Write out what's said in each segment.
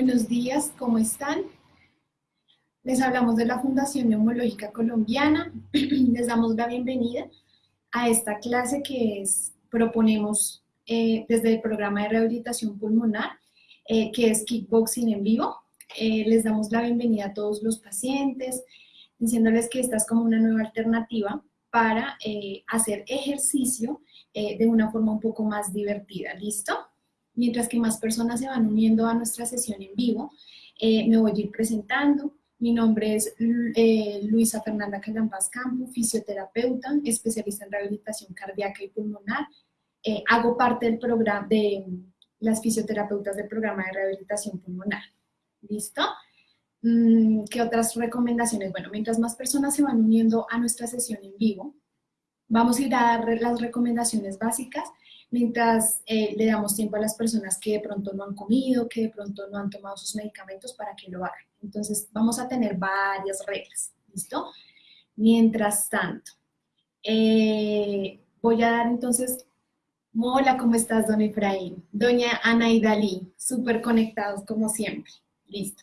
Buenos días, ¿cómo están? Les hablamos de la Fundación Neumológica Colombiana. Les damos la bienvenida a esta clase que proponemos eh, desde el programa de rehabilitación pulmonar, eh, que es Kickboxing en vivo. Eh, les damos la bienvenida a todos los pacientes, diciéndoles que esta es como una nueva alternativa para hacer ejercicio de una forma un poco más divertida. ¿Listo? Mientras que más personas se van uniendo a nuestra sesión en vivo, me voy a ir presentando. Mi nombre es eh, Luisa Fernanda Callampaz Campo, fisioterapeuta, especialista en rehabilitación cardíaca y pulmonar. Eh, hago parte del programa de las fisioterapeutas del programa de rehabilitación pulmonar. ¿Listo? Mm, ¿Qué otras recomendaciones? Bueno, mientras más personas se van uniendo a nuestra sesión en vivo, vamos a ir a dar las recomendaciones básicas mientras eh, le damos tiempo a las personas que de pronto no han comido, que de pronto no han tomado sus medicamentos para que lo hagan. Entonces vamos a tener varias reglas, ¿listo? Mientras tanto, eh, voy a dar entonces, hola, ¿cómo estás, don Efraín? Doña Ana y Dalí, súper conectados como siempre, listo.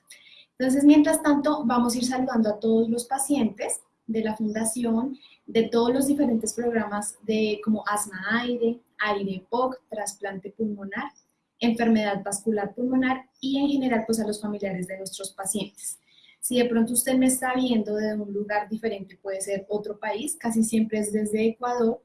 Entonces, mientras tanto, vamos a ir saludando a todos los pacientes de la fundación, de todos los diferentes programas de como asma aire, aire POC, trasplante pulmonar, enfermedad vascular pulmonar y en general pues a los familiares de nuestros pacientes. Si de pronto usted me está viendo de un lugar diferente, puede ser otro país, casi siempre es desde Ecuador,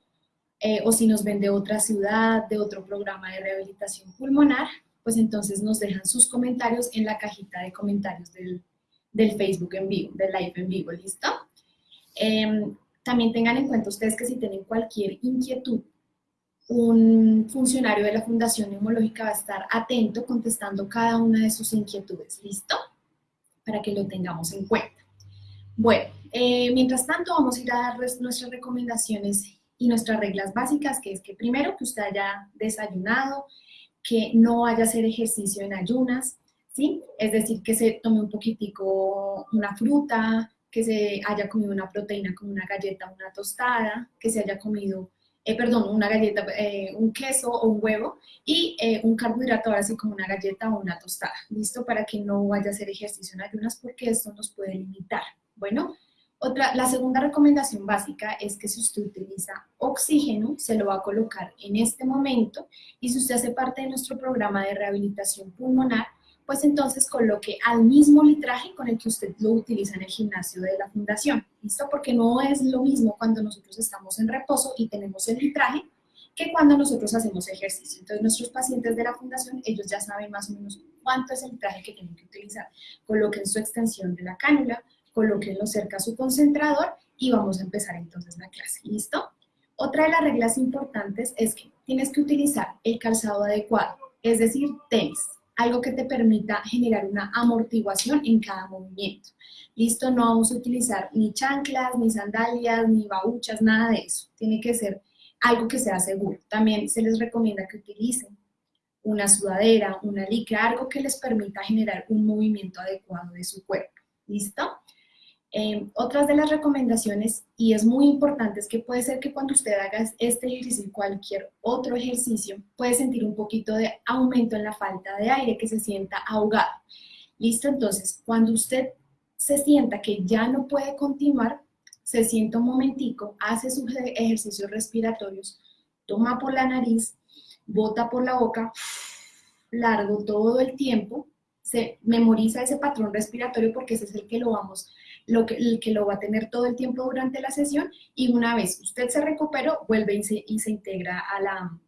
eh, o si nos ven de otra ciudad, de otro programa de rehabilitación pulmonar, pues entonces nos dejan sus comentarios en la cajita de comentarios del, del Facebook en vivo, del live en vivo, ¿listo? Em, también tengan en cuenta ustedes que si tienen cualquier inquietud un funcionario de la Fundación Neumológica va a estar atento contestando cada una de sus inquietudes, ¿listo? Para que lo tengamos en cuenta. Bueno, eh, mientras tanto vamos a ir a darles nuestras recomendaciones y nuestras reglas básicas, que es que primero que usted haya desayunado, que no vaya a hacer ejercicio en ayunas, ¿sí? Es decir, que se tome un poquitico una fruta, que se haya comido una proteína como una galleta, una tostada, que se haya comido eh, perdón, una galleta, eh, un queso o un huevo y eh, un carbohidrato así como una galleta o una tostada, ¿listo? Para que no vaya a hacer ejercicio en ayunas porque esto nos puede limitar. Bueno, otra, la segunda recomendación básica es que si usted utiliza oxígeno, se lo va a colocar en este momento y si usted hace parte de nuestro programa de rehabilitación pulmonar, pues entonces coloque al mismo litraje con el que usted lo utiliza en el gimnasio de la fundación, ¿listo? Porque no es lo mismo cuando nosotros estamos en reposo y tenemos el litraje que cuando nosotros hacemos ejercicio. Entonces nuestros pacientes de la fundación, ellos ya saben más o menos cuánto es el litraje que tienen que utilizar. Coloquen su extensión de la cánula, colóquenlo cerca a su concentrador y vamos a empezar entonces la clase, ¿listo? Otra de las reglas importantes es que tienes que utilizar el calzado adecuado, es decir, tenis, algo que te permita generar una amortiguación en cada movimiento. Listo, no vamos a utilizar ni chanclas, ni sandalias, ni babuchas, nada de eso. Tiene que ser algo que sea seguro. También se les recomienda que utilicen una sudadera, una licra, algo que les permita generar un movimiento adecuado de su cuerpo. ¿Listo? Eh, otras de las recomendaciones, y es muy importante, es que puede ser que cuando usted haga este ejercicio y cualquier otro ejercicio, puede sentir un poquito de aumento en la falta de aire, que se sienta ahogado. ¿Listo? Entonces, cuando usted se sienta que ya no puede continuar, se sienta un momentico, hace sus ejercicios respiratorios, toma por la nariz, bota por la boca, largo todo el tiempo, se memoriza ese patrón respiratorio porque ese es el que lo vamos lo que, lo va a tener todo el tiempo durante la sesión y una vez usted se recuperó, vuelve y se, y se integra a la,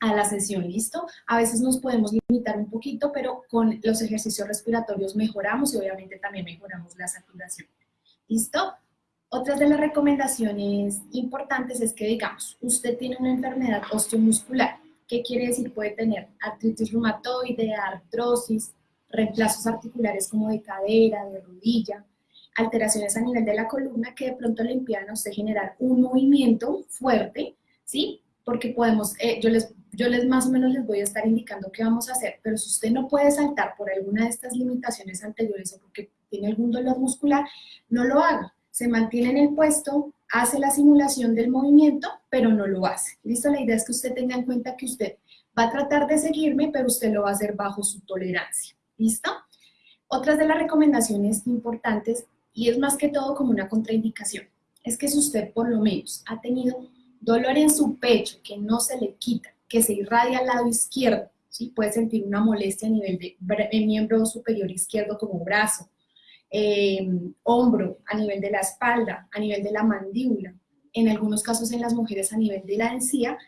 a la sesión, ¿listo? A veces nos podemos limitar un poquito, pero con los ejercicios respiratorios mejoramos y obviamente también mejoramos la saturación, ¿listo? Otras de las recomendaciones importantes es que, digamos, usted tiene una enfermedad osteomuscular. ¿Qué quiere decir? Puede tener artritis reumatoide, artrosis, reemplazos articulares como de cadera, de rodilla, alteraciones a nivel de la columna que de pronto le impidan a usted generar un movimiento fuerte, ¿sí? Porque podemos, eh, yo, les, yo les más o menos les voy a estar indicando qué vamos a hacer, pero si usted no puede saltar por alguna de estas limitaciones anteriores o porque tiene algún dolor muscular, no lo haga. Se mantiene en el puesto, hace la simulación del movimiento, pero no lo hace. ¿Listo? La idea es que usted tenga en cuenta que usted va a tratar de seguirme, pero usted lo va a hacer bajo su tolerancia. ¿Listo? Otras de las recomendaciones importantes, y es más que todo como una contraindicación, es que si usted por lo menos ha tenido dolor en su pecho que no se le quita, que se irradia al lado izquierdo, ¿sí? puede sentir una molestia a nivel de, miembro superior izquierdo como brazo, eh, hombro, a nivel de la espalda, a nivel de la mandíbula, en algunos casos en las mujeres a nivel de la encía,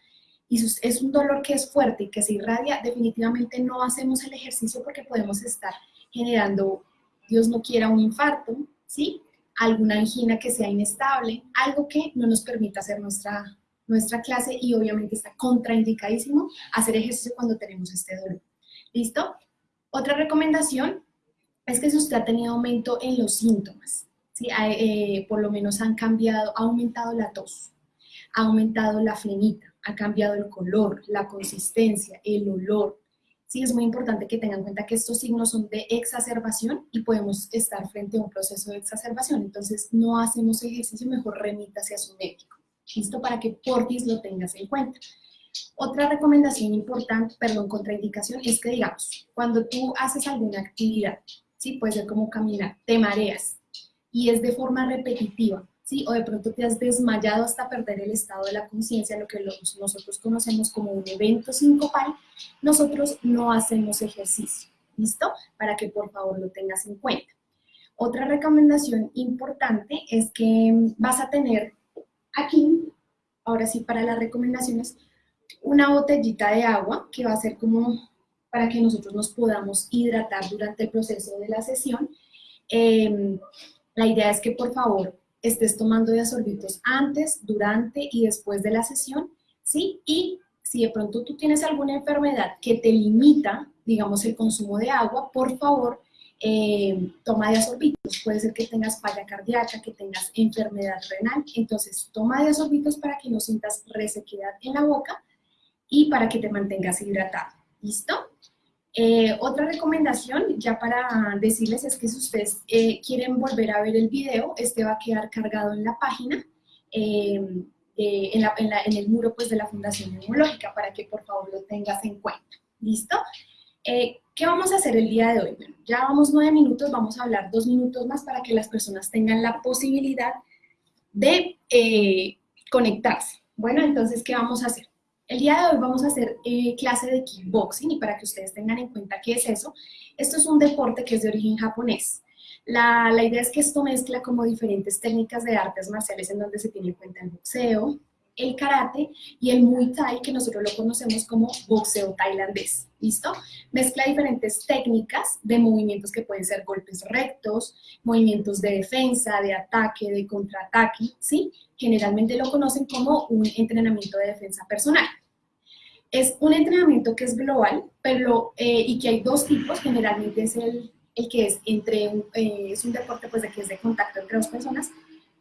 y es un dolor que es fuerte y que se irradia, definitivamente no hacemos el ejercicio porque podemos estar generando, Dios no quiera, un infarto, ¿sí? alguna angina que sea inestable, algo que no nos permita hacer nuestra, nuestra clase y obviamente está contraindicadísimo hacer ejercicio cuando tenemos este dolor. ¿Listo? Otra recomendación es que si usted ha tenido aumento en los síntomas, ¿sí? Eh, por lo menos han cambiado, ha aumentado la tos, ha aumentado la flenita, ha cambiado el color, la consistencia, el olor. Sí, es muy importante que tengan en cuenta que estos signos son de exacerbación y podemos estar frente a un proceso de exacerbación. Entonces, no hacemos ejercicio, mejor remítase a su médico. ¿Listo? Para que portis lo tengas en cuenta. Otra recomendación importante, perdón, contraindicación, es que digamos, cuando tú haces alguna actividad, ¿sí? puede ser como caminar, te mareas y es de forma repetitiva, ¿sí? o de pronto te has desmayado hasta perder el estado de la conciencia, lo que nosotros conocemos como un evento sincopal, nosotros no hacemos ejercicio, ¿listo? Para que por favor lo tengas en cuenta. Otra recomendación importante es que vas a tener aquí, ahora sí para las recomendaciones, una botellita de agua que va a ser como para que nosotros nos podamos hidratar durante el proceso de la sesión. Em, la idea es que por favor estés tomando diasorbitos antes, durante y después de la sesión, ¿sí? Y si de pronto tú tienes alguna enfermedad que te limita, digamos, el consumo de agua, por favor, eh, toma diasorbitos. Puede ser que tengas falla cardíaca, que tengas enfermedad renal, entonces toma diasorbitos para que no sientas resequedad en la boca y para que te mantengas hidratado. ¿Listo? Eh, otra recomendación, ya para decirles, es que si ustedes eh, quieren volver a ver el video, este va a quedar cargado en la página, eh, en, el muro pues, de la Fundación Neumológica, para que por favor lo tengas en cuenta. ¿Listo? ¿Qué vamos a hacer el día de hoy? Bueno, ya vamos nueve minutos, vamos a hablar dos minutos más para que las personas tengan la posibilidad de conectarse. Bueno, entonces, ¿qué vamos a hacer? El día de hoy vamos a hacer eh, clase de kickboxing y para que ustedes tengan en cuenta qué es eso, esto es un deporte que es de origen japonés. La, la, idea es que esto mezcla como diferentes técnicas de artes marciales en donde se tiene en cuenta el boxeo, el karate y el muay thai que nosotros lo conocemos como boxeo tailandés, ¿listo? Mezcla diferentes técnicas de movimientos que pueden ser golpes rectos, movimientos de defensa, de ataque, de contraataque, ¿sí? Generalmente lo conocen como un entrenamiento de defensa personal. Es un entrenamiento que es global, pero, eh, y que hay dos tipos, generalmente es el, el que es entre, eh, es un deporte pues de que es de contacto entre dos personas,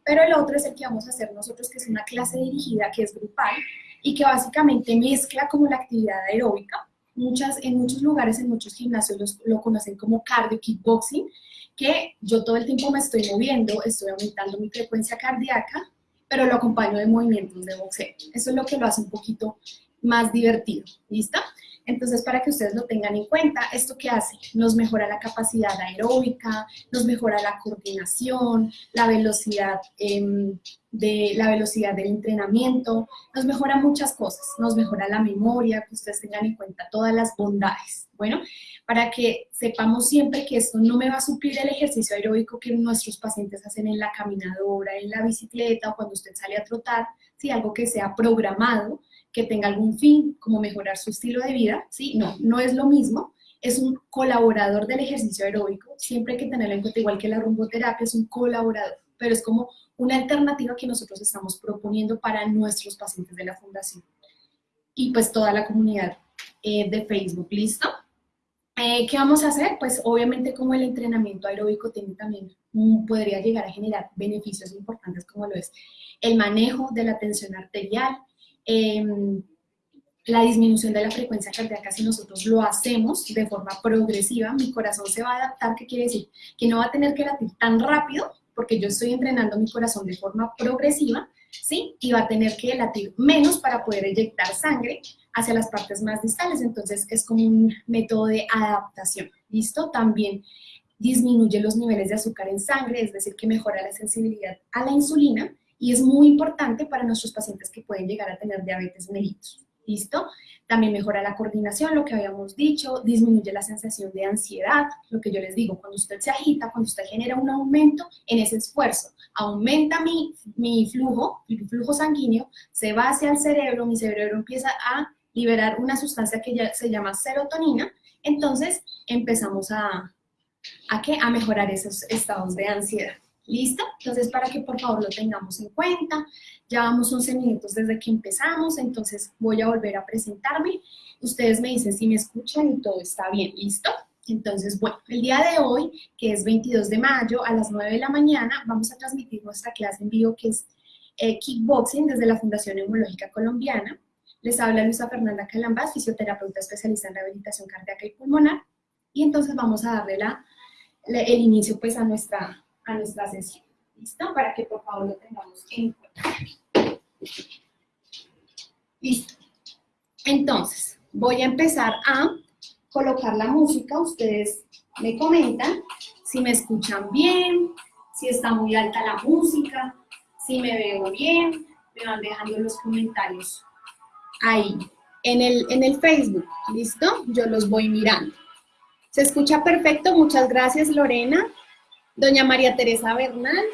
pero el otro es el que vamos a hacer nosotros, que es una clase dirigida, que es grupal, y que básicamente mezcla como la actividad aeróbica. Muchas, en muchos lugares, en muchos gimnasios lo conocen como cardio kickboxing, que yo todo el tiempo me estoy moviendo, estoy aumentando mi frecuencia cardíaca, pero lo acompaño de movimientos de boxeo. Eso es lo que lo hace un poquito más divertido, ¿listo? Entonces, para que ustedes lo tengan en cuenta, ¿esto qué hace? Nos mejora la capacidad aeróbica, nos mejora la coordinación, la velocidad, em, de, la velocidad del entrenamiento, nos mejora muchas cosas, nos mejora la memoria, que ustedes tengan en cuenta todas las bondades. Bueno, para que sepamos siempre que esto no me va a suplir el ejercicio aeróbico que nuestros pacientes hacen en la caminadora, en la bicicleta o cuando usted sale a trotar, si algo que sea programado, que tenga algún fin, como mejorar su estilo de vida, ¿sí? No, no es lo mismo, es un colaborador del ejercicio aeróbico, siempre hay que tenerlo en cuenta, igual que la rumboterapia, es un colaborador, pero es como una alternativa que nosotros estamos proponiendo para nuestros pacientes de la fundación. Y pues toda la comunidad eh, de Facebook, ¿listo? Eh, ¿Qué vamos a hacer? Pues obviamente como el entrenamiento aeróbico tiene también, mm, podría llegar a generar beneficios importantes como lo es el manejo de la tensión arterial, Em, la disminución de la frecuencia cardíaca, si nosotros lo hacemos de forma progresiva, mi corazón se va a adaptar, ¿qué quiere decir? Que no va a tener que latir tan rápido, porque yo estoy entrenando mi corazón de forma progresiva, ¿sí? Y va a tener que latir menos para poder eyectar sangre hacia las partes más distales, entonces es como un método de adaptación, ¿listo? También disminuye los niveles de azúcar en sangre, es decir, que mejora la sensibilidad a la insulina y es muy importante para nuestros pacientes que pueden llegar a tener diabetes mellitus. ¿Listo? También mejora la coordinación, lo que habíamos dicho, disminuye la sensación de ansiedad, lo que yo les digo, cuando usted se agita, cuando usted genera un aumento en ese esfuerzo, aumenta mi, mi flujo, mi flujo sanguíneo, se va hacia el cerebro, mi cerebro empieza a liberar una sustancia que ya se llama serotonina, entonces empezamos a, ¿a, qué? a mejorar esos estados de ansiedad. ¿Listo? Entonces, para que por favor lo tengamos en cuenta, ya vamos 11 minutos desde que empezamos, entonces voy a volver a presentarme. Ustedes me dicen si me escuchan y todo está bien, ¿listo? Entonces, bueno, el día de hoy, que es 22 de mayo, a las 9 de la mañana, vamos a transmitir nuestra clase en vivo que es eh, Kickboxing desde la Fundación Neumológica Colombiana. Les habla Luisa Fernanda Calambas, fisioterapeuta especialista en rehabilitación cardíaca y pulmonar. Y entonces vamos a darle el inicio pues a nuestra, a nuestra sesión. ¿Listo? Para que por favor lo tengamos en cuenta. Listo. Entonces, voy a empezar a colocar la música. Ustedes me comentan si me escuchan bien, si está muy alta la música, si me veo bien. Me van dejando los comentarios ahí, en el, en el Facebook. ¿Listo? Yo los voy mirando. ¿Se escucha perfecto? Muchas gracias, Lorena. Doña María Teresa Bernal,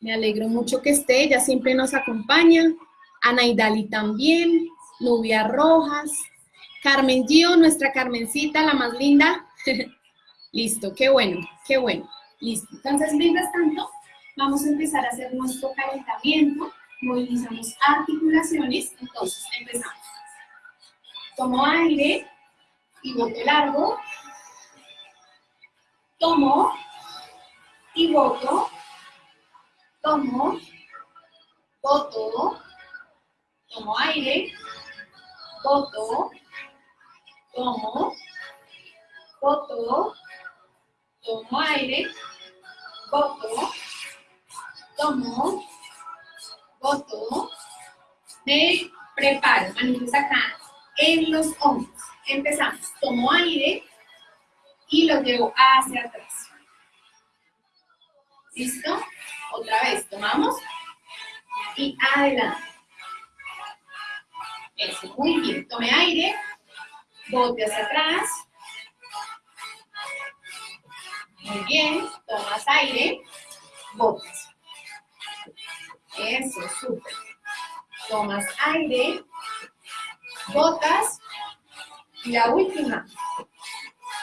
me alegro mucho que esté, ella siempre nos acompaña. Ana Idali también, Nubia Rojas, Carmen Gio, nuestra Carmencita, la más linda. Listo, qué bueno, qué bueno. Listo. Entonces, mientras tanto, vamos a empezar a hacer nuestro calentamiento. Movilizamos articulaciones. Entonces, empezamos. Tomo aire y bote largo. Tomo y voto, tomo, voto, tomo aire, voto, tomo, voto, tomo aire, voto, tomo, voto, me preparo, manitos acá en los hombros. Empezamos, tomo aire y lo llevo hacia atrás. ¿Listo? Otra vez, tomamos y adelante. Eso, muy bien. Tome aire, bote hacia atrás. Muy bien, tomas aire, botas. Eso, súper. Tomas aire, botas. Y la última.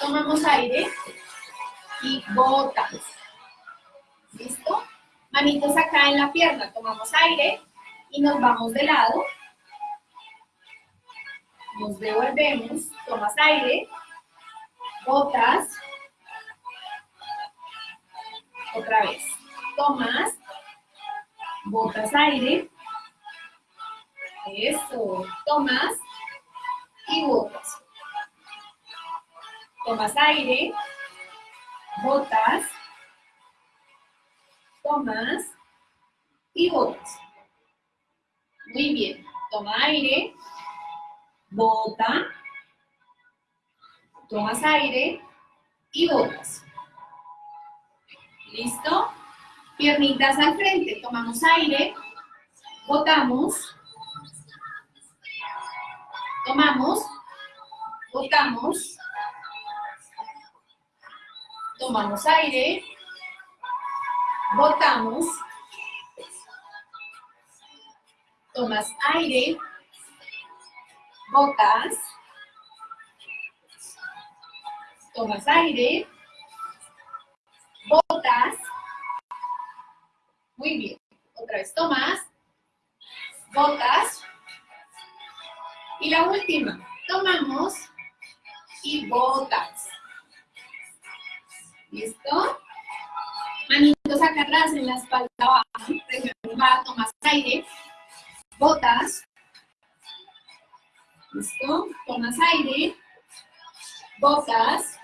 Tomamos aire y botas. ¿Listo? Manitos acá en la pierna, tomamos aire y nos vamos de lado. Nos devolvemos, tomas aire, botas. Otra vez. Tomas, botas aire. Eso, tomas y botas. Tomas aire, botas tomas y botas. Muy bien. Toma aire, bota, tomas aire y botas. ¿Listo? Piernitas al frente, tomamos aire, botamos, tomamos, botamos, tomamos aire, Botamos. Tomas aire. Botas. Tomas aire. Botas. Muy bien. Otra vez tomas. Botas. Y la última. Tomamos y botas. ¿Listo? Manitos acá atrás en la espalda baja. Va, tomas aire. Botas. ¿Listo? Tomas aire. Botas.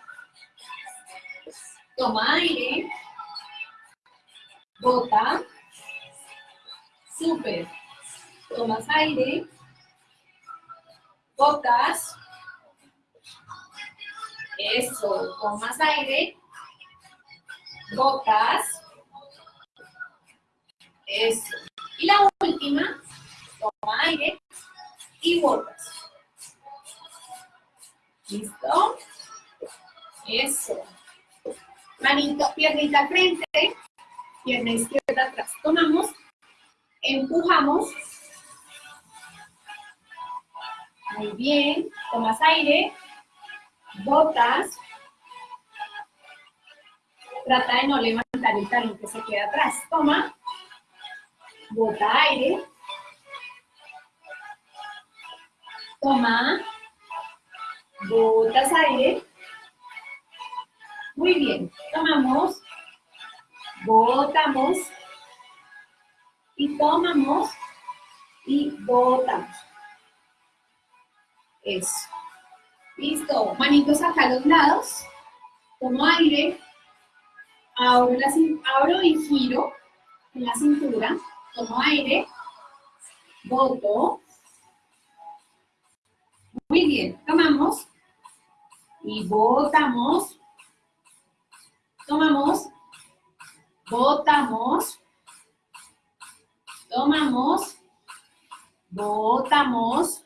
Toma aire. Bota. Súper. Tomas aire. Botas. Eso. Tomas aire botas. Eso. Y la última, toma aire y botas. ¿Listo? Eso. Manito, piernita frente, pierna izquierda atrás. Tomamos, empujamos. Muy bien. Tomas aire, botas. Trata de no levantar el talón que se queda atrás. Toma. Bota aire. Toma. Botas aire. Muy bien. Tomamos. Botamos. Y tomamos. Y botamos. Eso. Listo. Manitos acá a los lados. Tomo aire. Abro, la, abro y giro en la cintura. Tomo aire. Boto. Muy bien. Tomamos. Y botamos. Tomamos. Botamos. Tomamos. Botamos.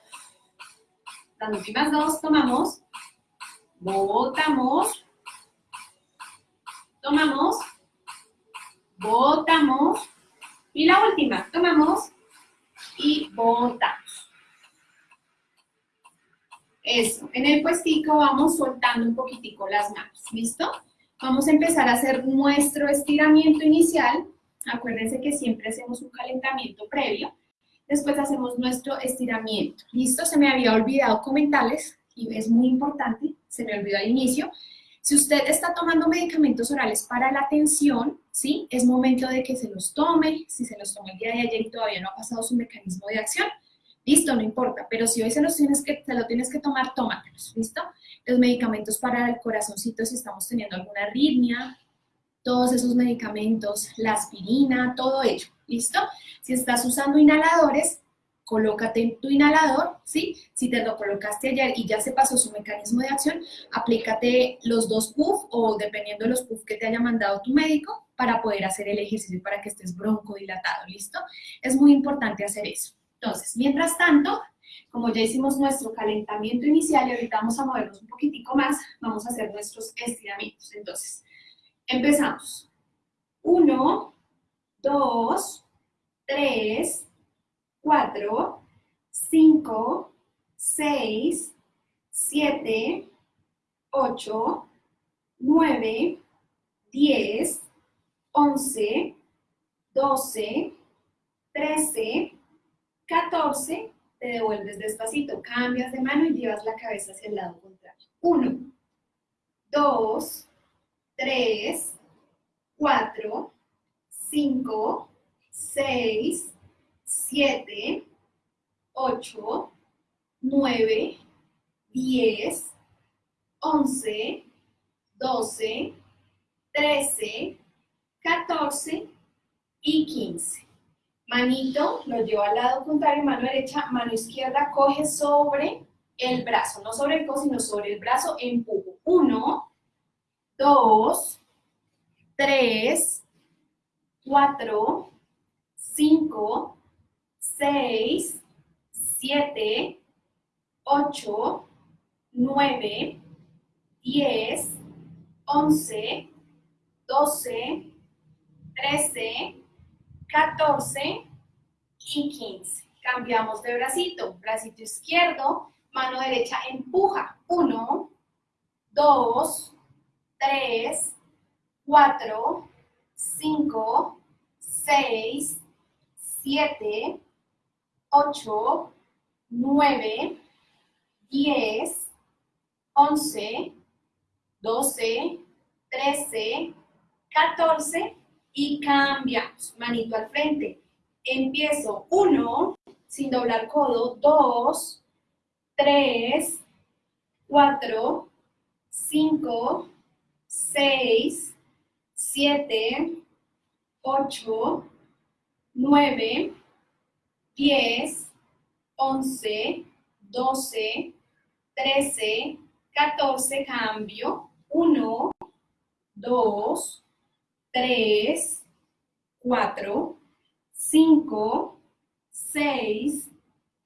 Las últimas dos, tomamos. Botamos. Tomamos. Botamos. Y la última, tomamos y botamos. Eso, en el puestico vamos soltando un poquitico las manos, ¿listo? Vamos a empezar a hacer nuestro estiramiento inicial. Acuérdense que siempre hacemos un calentamiento previo. Después hacemos nuestro estiramiento. ¿Listo? Se me había olvidado comentarles, y es muy importante, se me olvidó al inicio. Si usted está tomando medicamentos orales para la tensión, ¿sí? Es momento de que se los tome. Si se los tomó el día de ayer y todavía no ha pasado su mecanismo de acción, listo, no importa. Pero si hoy se los tienes que, lo tienes que tomar, tómatelos, ¿listo? Los medicamentos para el corazoncito, si estamos teniendo alguna arritmia, todos esos medicamentos, la aspirina, todo ello. ¿listo? Si estás usando inhaladores, colócate tu inhalador, ¿sí? Si te lo colocaste ayer y ya se pasó su mecanismo de acción, aplícate los dos puff o dependiendo de los puff que te haya mandado tu médico para poder hacer el ejercicio para que estés broncodilatado, ¿listo? Es muy importante hacer eso. Entonces, mientras tanto, como ya hicimos nuestro calentamiento inicial y ahorita vamos a movernos un poquitico más, vamos a hacer nuestros estiramientos. Entonces, empezamos. Uno, 2, 3, 4, 5, 6, 7, 8, 9, 10, 11, 12, 13, 14, te devuelves despacito, cambias de mano y llevas la cabeza hacia el lado contrario. 1, 2, 3, 4, 5, 6, 7, 8, 9, 10, 11, 12, 13, 14 y 15. Manito lo llevo al lado contrario, mano derecha, mano izquierda, coge sobre el brazo, no sobre el codo, sino sobre el brazo, empujo. 1, 2, 3, 4, 5, 6, 7, 8, 9, 10, 11, 12, 13, 14 y 15. Cambiamos de bracito. Bracito izquierdo, mano derecha empuja. 1, 2, 3, 4, 5, 6, 7, 8, 9, 10, 11, 12, 13, 14 y cambiamos. Manito al frente. Empiezo 1, sin doblar codo, 2, 3, 4, 5, 6, 7, 8, 9, 10, 11, 12, 13, 14, cambio, 1, 2, 3, 4, 5, 6,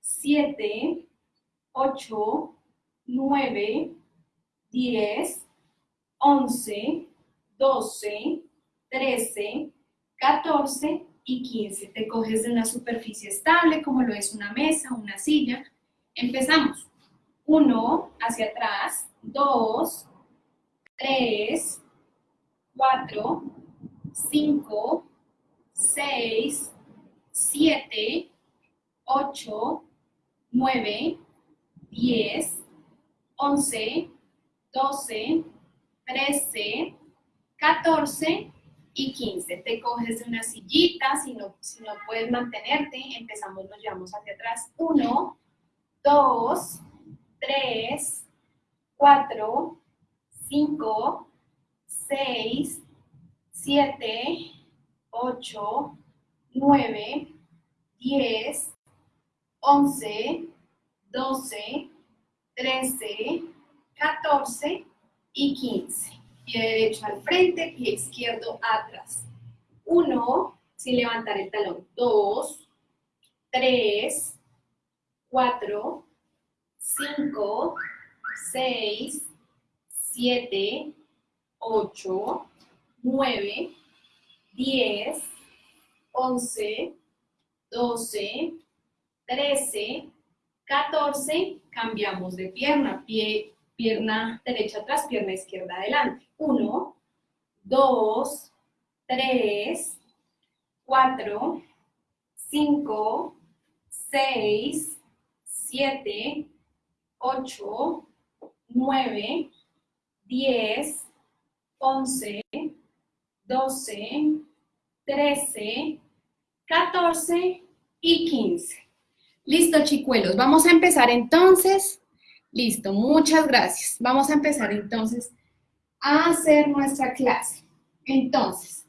7, 8, 9, 10, 11, 12, 13, 14 y 15. Te coges de una superficie estable como lo es una mesa, una silla. Empezamos. 1 hacia atrás, 2, 3, 4, 5, 6, 7, 8, 9, 10, 11, 12, 13, 14 y 15. Te coges de una sillita, si no, si no puedes mantenerte, empezamos, nos llevamos hacia atrás. 1, 2, 3, 4, 5, 6, 7, 8, 9, 10, 11, 12, 13, 14 y 15. Pie derecho al frente, pie izquierdo atrás. 1, sin levantar el talón. 2, 3, 4, 5, 6, 7, 8, 9, 10, 11, 12, 13, 14, cambiamos de pierna, pie, pierna derecha atrás, pierna izquierda adelante. 1, 2, 3, 4, 5, 6, 7, 8, 9, 10, 11, 12, 13, 14 y 15. Listo, chicuelos. Vamos a empezar entonces. Listo, muchas gracias. Vamos a empezar entonces a hacer nuestra clase. Entonces,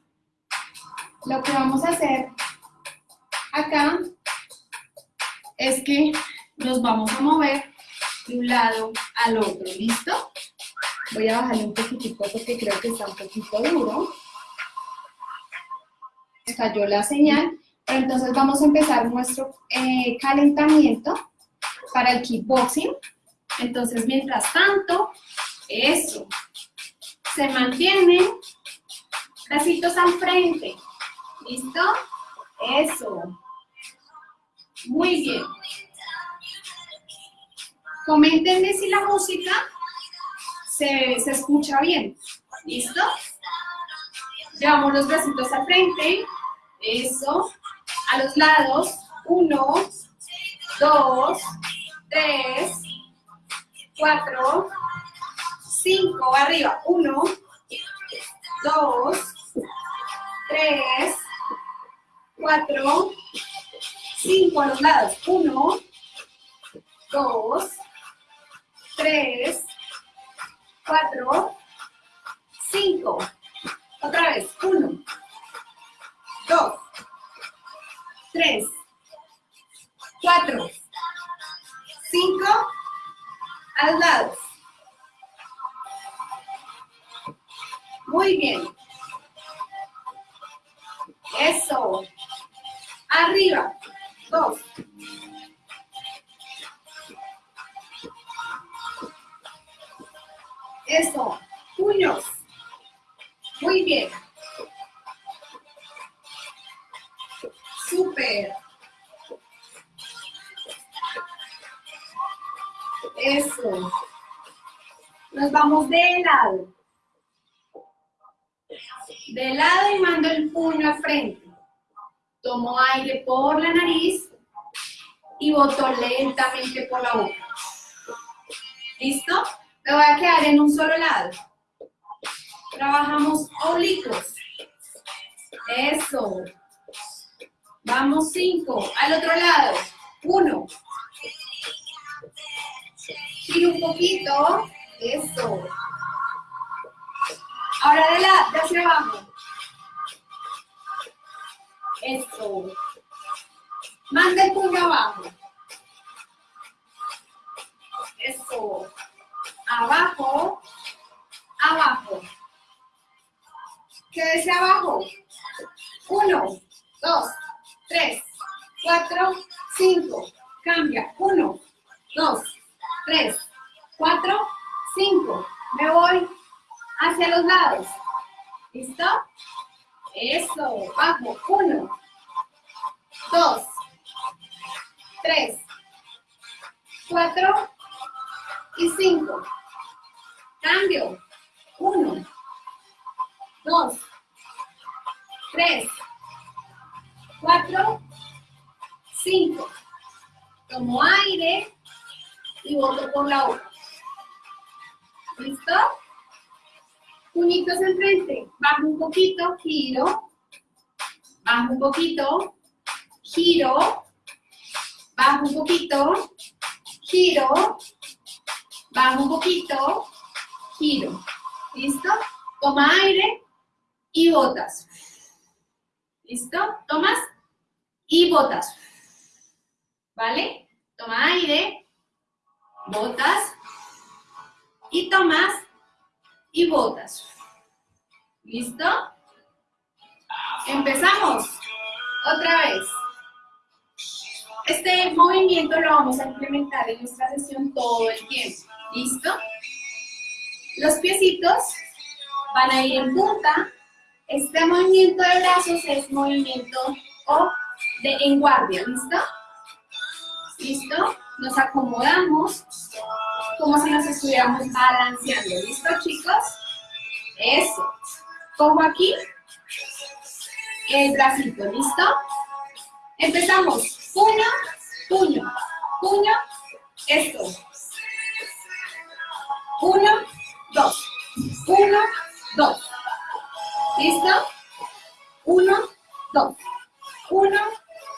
lo que vamos a hacer acá es que nos vamos a mover de un lado al otro, ¿listo? Voy a bajarle un poquitico porque creo que está un poquito duro. Cayó la señal. Pero entonces vamos a empezar nuestro eh, calentamiento para el kickboxing. Entonces, mientras tanto, eso. Se mantienen bracitos al frente. ¿Listo? Eso. Muy bien. Coméntenme si la música se, se escucha bien. ¿Listo? Llevamos los bracitos al frente. Eso a los lados. Uno, dos, tres, 4, 5, arriba, 1, 2, 3, 4, 5 a los lados, 1, 2, 3, 4, 5, otra vez, 1, 2, 3, 4, 5, a los lados. Muy bien. Eso. Arriba. Dos. Eso. Puños. Muy bien. super Eso. Nos vamos de lado. De lado y mando el puño al frente. Tomo aire por la nariz y boto lentamente por la boca. ¿Listo? Me voy a quedar en un solo lado. Trabajamos oblicuos. Eso. Vamos, cinco. Al otro lado. Uno. Giro un poquito. Eso. Ahora de, la, de hacia abajo. Eso. Manda el puño abajo. Eso. Abajo. Abajo. Quédese abajo. Uno, dos, tres, cuatro, cinco. Cambia. Uno, dos, tres, cuatro, cinco. Me voy hacia los lados. ¿Listo? Eso. Bajo. Uno, dos, tres, cuatro y cinco. Cambio. Uno, dos, tres, cuatro, cinco. Tomo aire y boto por la boca. ¿Listo? Puñitos enfrente. Bajo un poquito, giro. Bajo un poquito, giro. Bajo un poquito, giro. Bajo un poquito, giro. ¿Listo? Toma aire y botas. ¿Listo? Tomas y botas. ¿Vale? Toma aire, botas y tomas y botas. ¿Listo? Empezamos. Otra vez. Este movimiento lo vamos a implementar en nuestra sesión todo el tiempo. ¿Listo? Los piecitos van a ir en punta. Este movimiento de brazos es movimiento o de en guardia, ¿listo? ¿Listo? Nos acomodamos como si nos estuviéramos balanceando, ¿listo chicos? Eso. Pongo aquí el bracito, ¿listo? Empezamos. Puño, puño, puño, esto. Uno, dos. Uno, dos. ¿Listo? Uno, dos. Uno,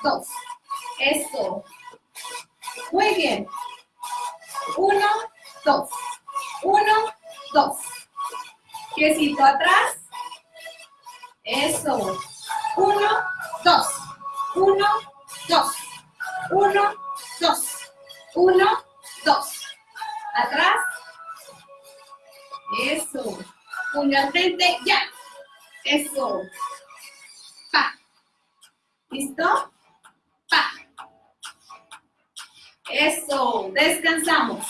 dos. Eso. Muy bien. Uno, dos. Uno, dos. Piecito atrás. Eso. Uno, dos. Uno, dos. Uno, dos. Uno, dos. Atrás. Eso. Puño al frente, ya. Eso. Pa. ¿Listo? Eso. Descansamos.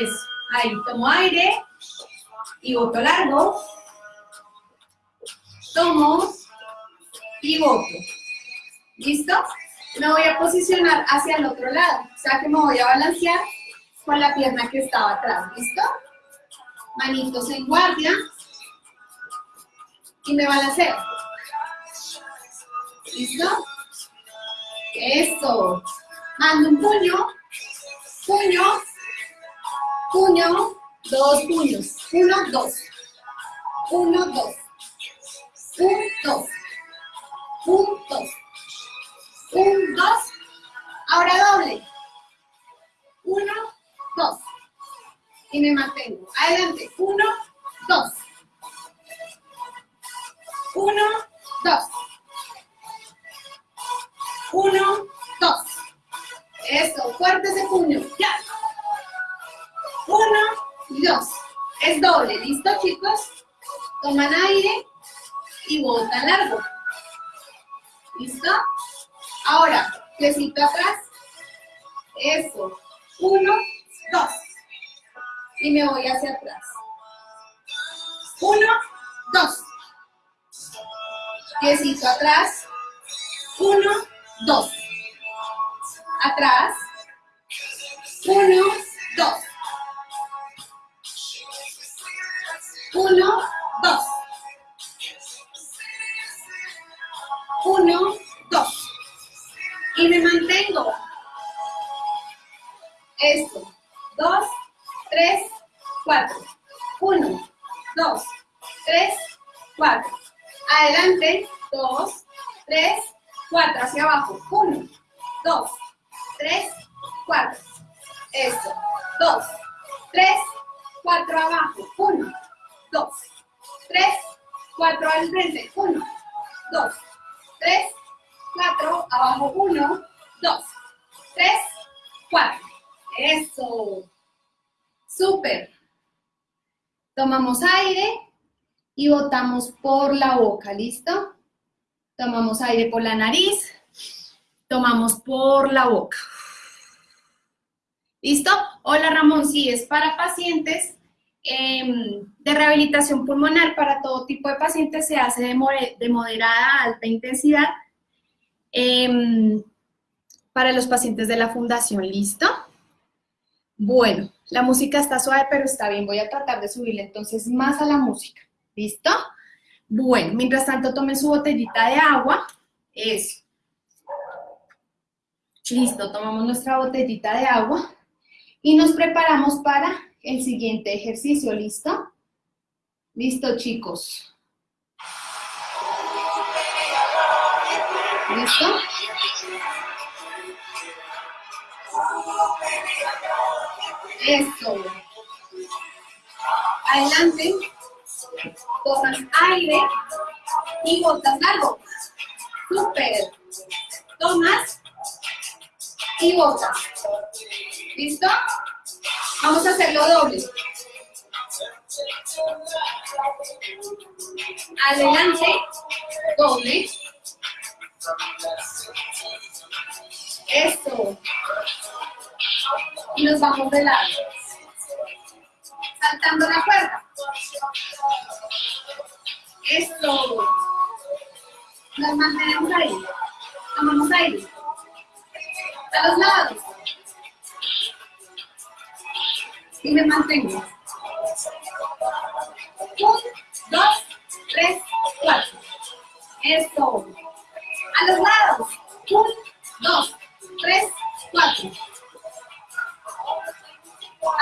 Eso. Ahí, tomo aire. Y boto largo. Tomo. Y boto. ¿Listo? Me voy a posicionar hacia el otro lado. O sea que me voy a balancear con la pierna que estaba atrás. ¿Listo? manitos en guardia y me balanceo. ¿Listo? Eso. Mando un puño, puño, puño, dos puños. Uno, dos. Uno, dos. Un, dos. Un, dos. Dos. Ahora doble. Uno, dos y me mantengo. Adelante. Uno, dos. Uno, dos. Uno, Eso, fuerte ese puño. Ya. Uno dos. Es doble. ¿Listo, chicos? Toman aire y botan largo. ¿Listo? Ahora, piecito atrás. Eso. Uno, dos y me voy hacia atrás. Uno, dos. Piecito atrás. Uno, dos. Atrás. Uno, dos. Uno, dos. Uno, dos. Y me mantengo. Esto. Dos, tres, cuatro. Uno, dos, tres, cuatro. Adelante, dos, tres, cuatro. Hacia abajo. Uno, dos, tres, cuatro. Eso. Dos, tres, cuatro abajo. Uno, dos, tres, cuatro al frente. Uno, dos, tres, cuatro. Abajo. Uno, dos, tres, cuatro. Eso. Súper. Tomamos aire y botamos por la boca, ¿listo? Tomamos aire por la nariz, tomamos por la boca. ¿Listo? Hola Ramón, sí, es para pacientes em, de rehabilitación pulmonar, para todo tipo de pacientes se hace de, moderada a alta intensidad. Em, para los pacientes de la fundación, ¿listo? Bueno, la música está suave, pero está bien, voy a tratar de subirle entonces más a la música, ¿listo? Bueno, mientras tanto tomen su botellita de agua, eso. Listo, tomamos nuestra botellita de agua y nos preparamos para el siguiente ejercicio, ¿listo? Listo, chicos. ¿Listo? Eso. Adelante. Tomas aire y botas algo. Súper. Tomas y botas. ¿Listo? Vamos a hacerlo doble. Adelante, doble. Eso. Y nos vamos de lado. Saltando la cuerda. Eso. Nos mantenemos ahí. Tomamos aire. A los lados. Y me mantengo. Un, dos, tres, cuatro. Eso. A los lados. Un, dos, tres, cuatro.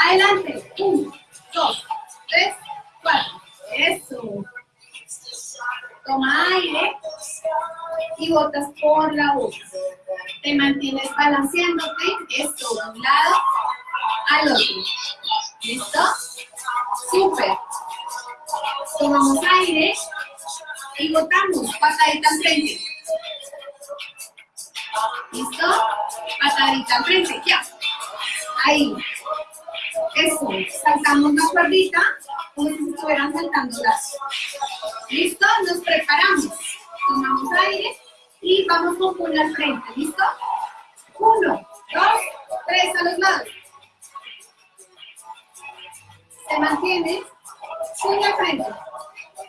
Adelante. Un, dos, tres, cuatro. Eso. Toma aire y botas por la boca. Te mantienes balanceándote, esto de un lado al otro. ¿Listo? Súper. Tomamos aire y botamos patadita al frente. ¿Listo? Patadita al frente, ya. Ahí. Eso. Saltamos la cuerdita como si estuvieran saltando las. ¿Listo? Nos preparamos. Tomamos aire y vamos con puño al frente. ¿Listo? Uno, dos, tres a los lados. Se mantiene. Puño al frente.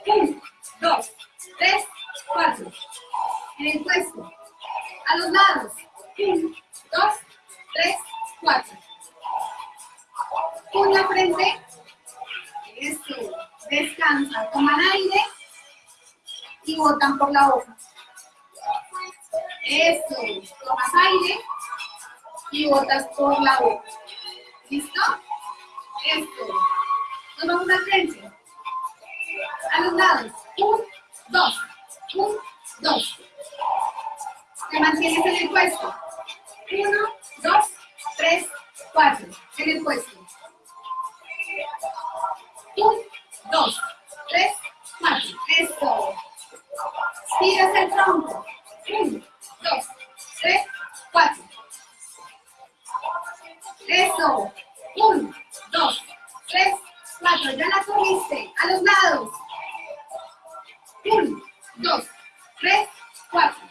Uno, dos, tres, cuatro. En el puesto. A los lados. Uno, dos, tres, cuatro. Puño al frente. Eso. Descansa. Toman aire y botan por la boca. Eso. Tomas aire y botas por la boca. ¿Listo? Eso. Nos vamos al frente. A los lados. Un, dos. Un, dos. Te mantienes en el puesto. Uno, dos, tres, cuatro. En el puesto. Un, dos, tres, cuatro. Eso. Tiras el tronco. Uno, dos, tres, cuatro. Eso. Uno, dos, tres, cuatro. Ya la tuviste. A los lados. Uno, dos, tres, cuatro.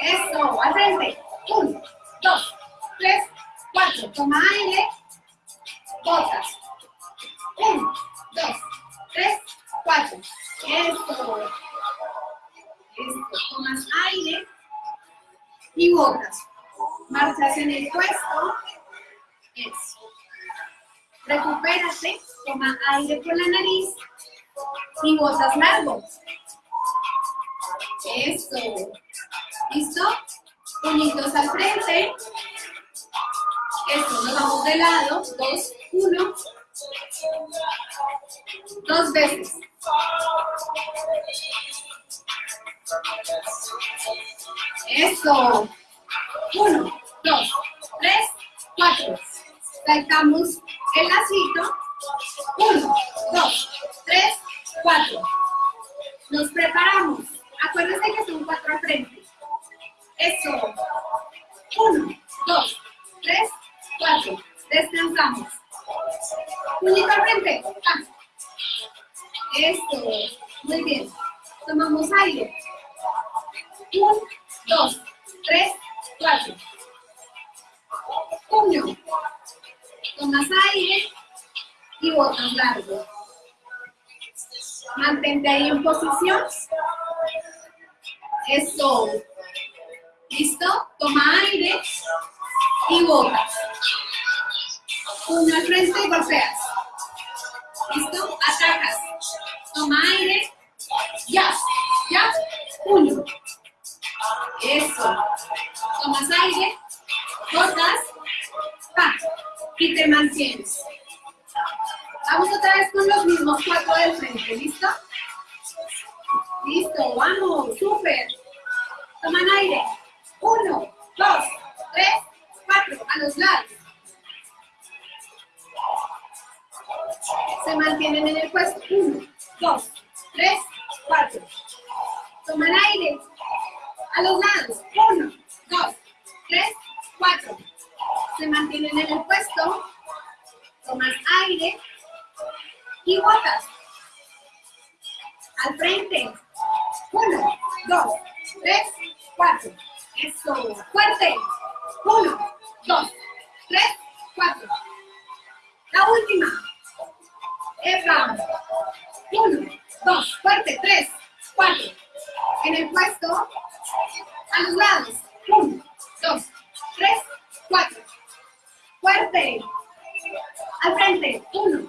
Eso. Al frente. Uno, dos, tres, cuatro. Toma aire. Botas. Uno, dos, tres, cuatro. Eso. Esto. Tomas aire y botas. Marchas en el puesto. Eso. Recupérate. Toma aire por la nariz y botas largo. Eso. ¿Listo? Puñitos al frente. Eso, nos vamos de lado. Dos, uno. Dos veces. Eso. Uno, dos, tres, cuatro. Saltamos el lacito. Uno, dos, tres, cuatro. Nos preparamos. Acuérdense que son cuatro al frente. Eso. Uno, dos, tres, cuatro. Descansamos. Puñito al frente. Eso. Muy bien. Tomamos aire. Un, dos, tres, cuatro. Puño. Tomas aire y botas largo. Mantente ahí en posición. Eso. ¿Listo? Toma aire y botas. Puño al frente y golpeas. ¿Listo? Atacas. Toma aire. Ya. Ya. Puño. Eso. Tomas aire. Botas. Pa. Y te mantienes. Vamos otra vez con los mismos cuatro del frente. ¿Listo? Listo. Vamos. Súper. Toman aire. Uno, dos, tres, cuatro. A los lados. Se mantienen en el puesto. Uno, dos, tres, cuatro. Toman aire. A los lados. Uno, dos, tres, cuatro. Se mantienen en el puesto. Toman aire. Y botas. Al frente. Uno, dos, tres, cuatro. Eso. Fuerte. Uno, dos, tres, cuatro. La última. Epa. Uno, dos, fuerte, tres, cuatro. En el puesto, a los lados. Uno, dos, tres, cuatro. Fuerte. Al frente. Uno,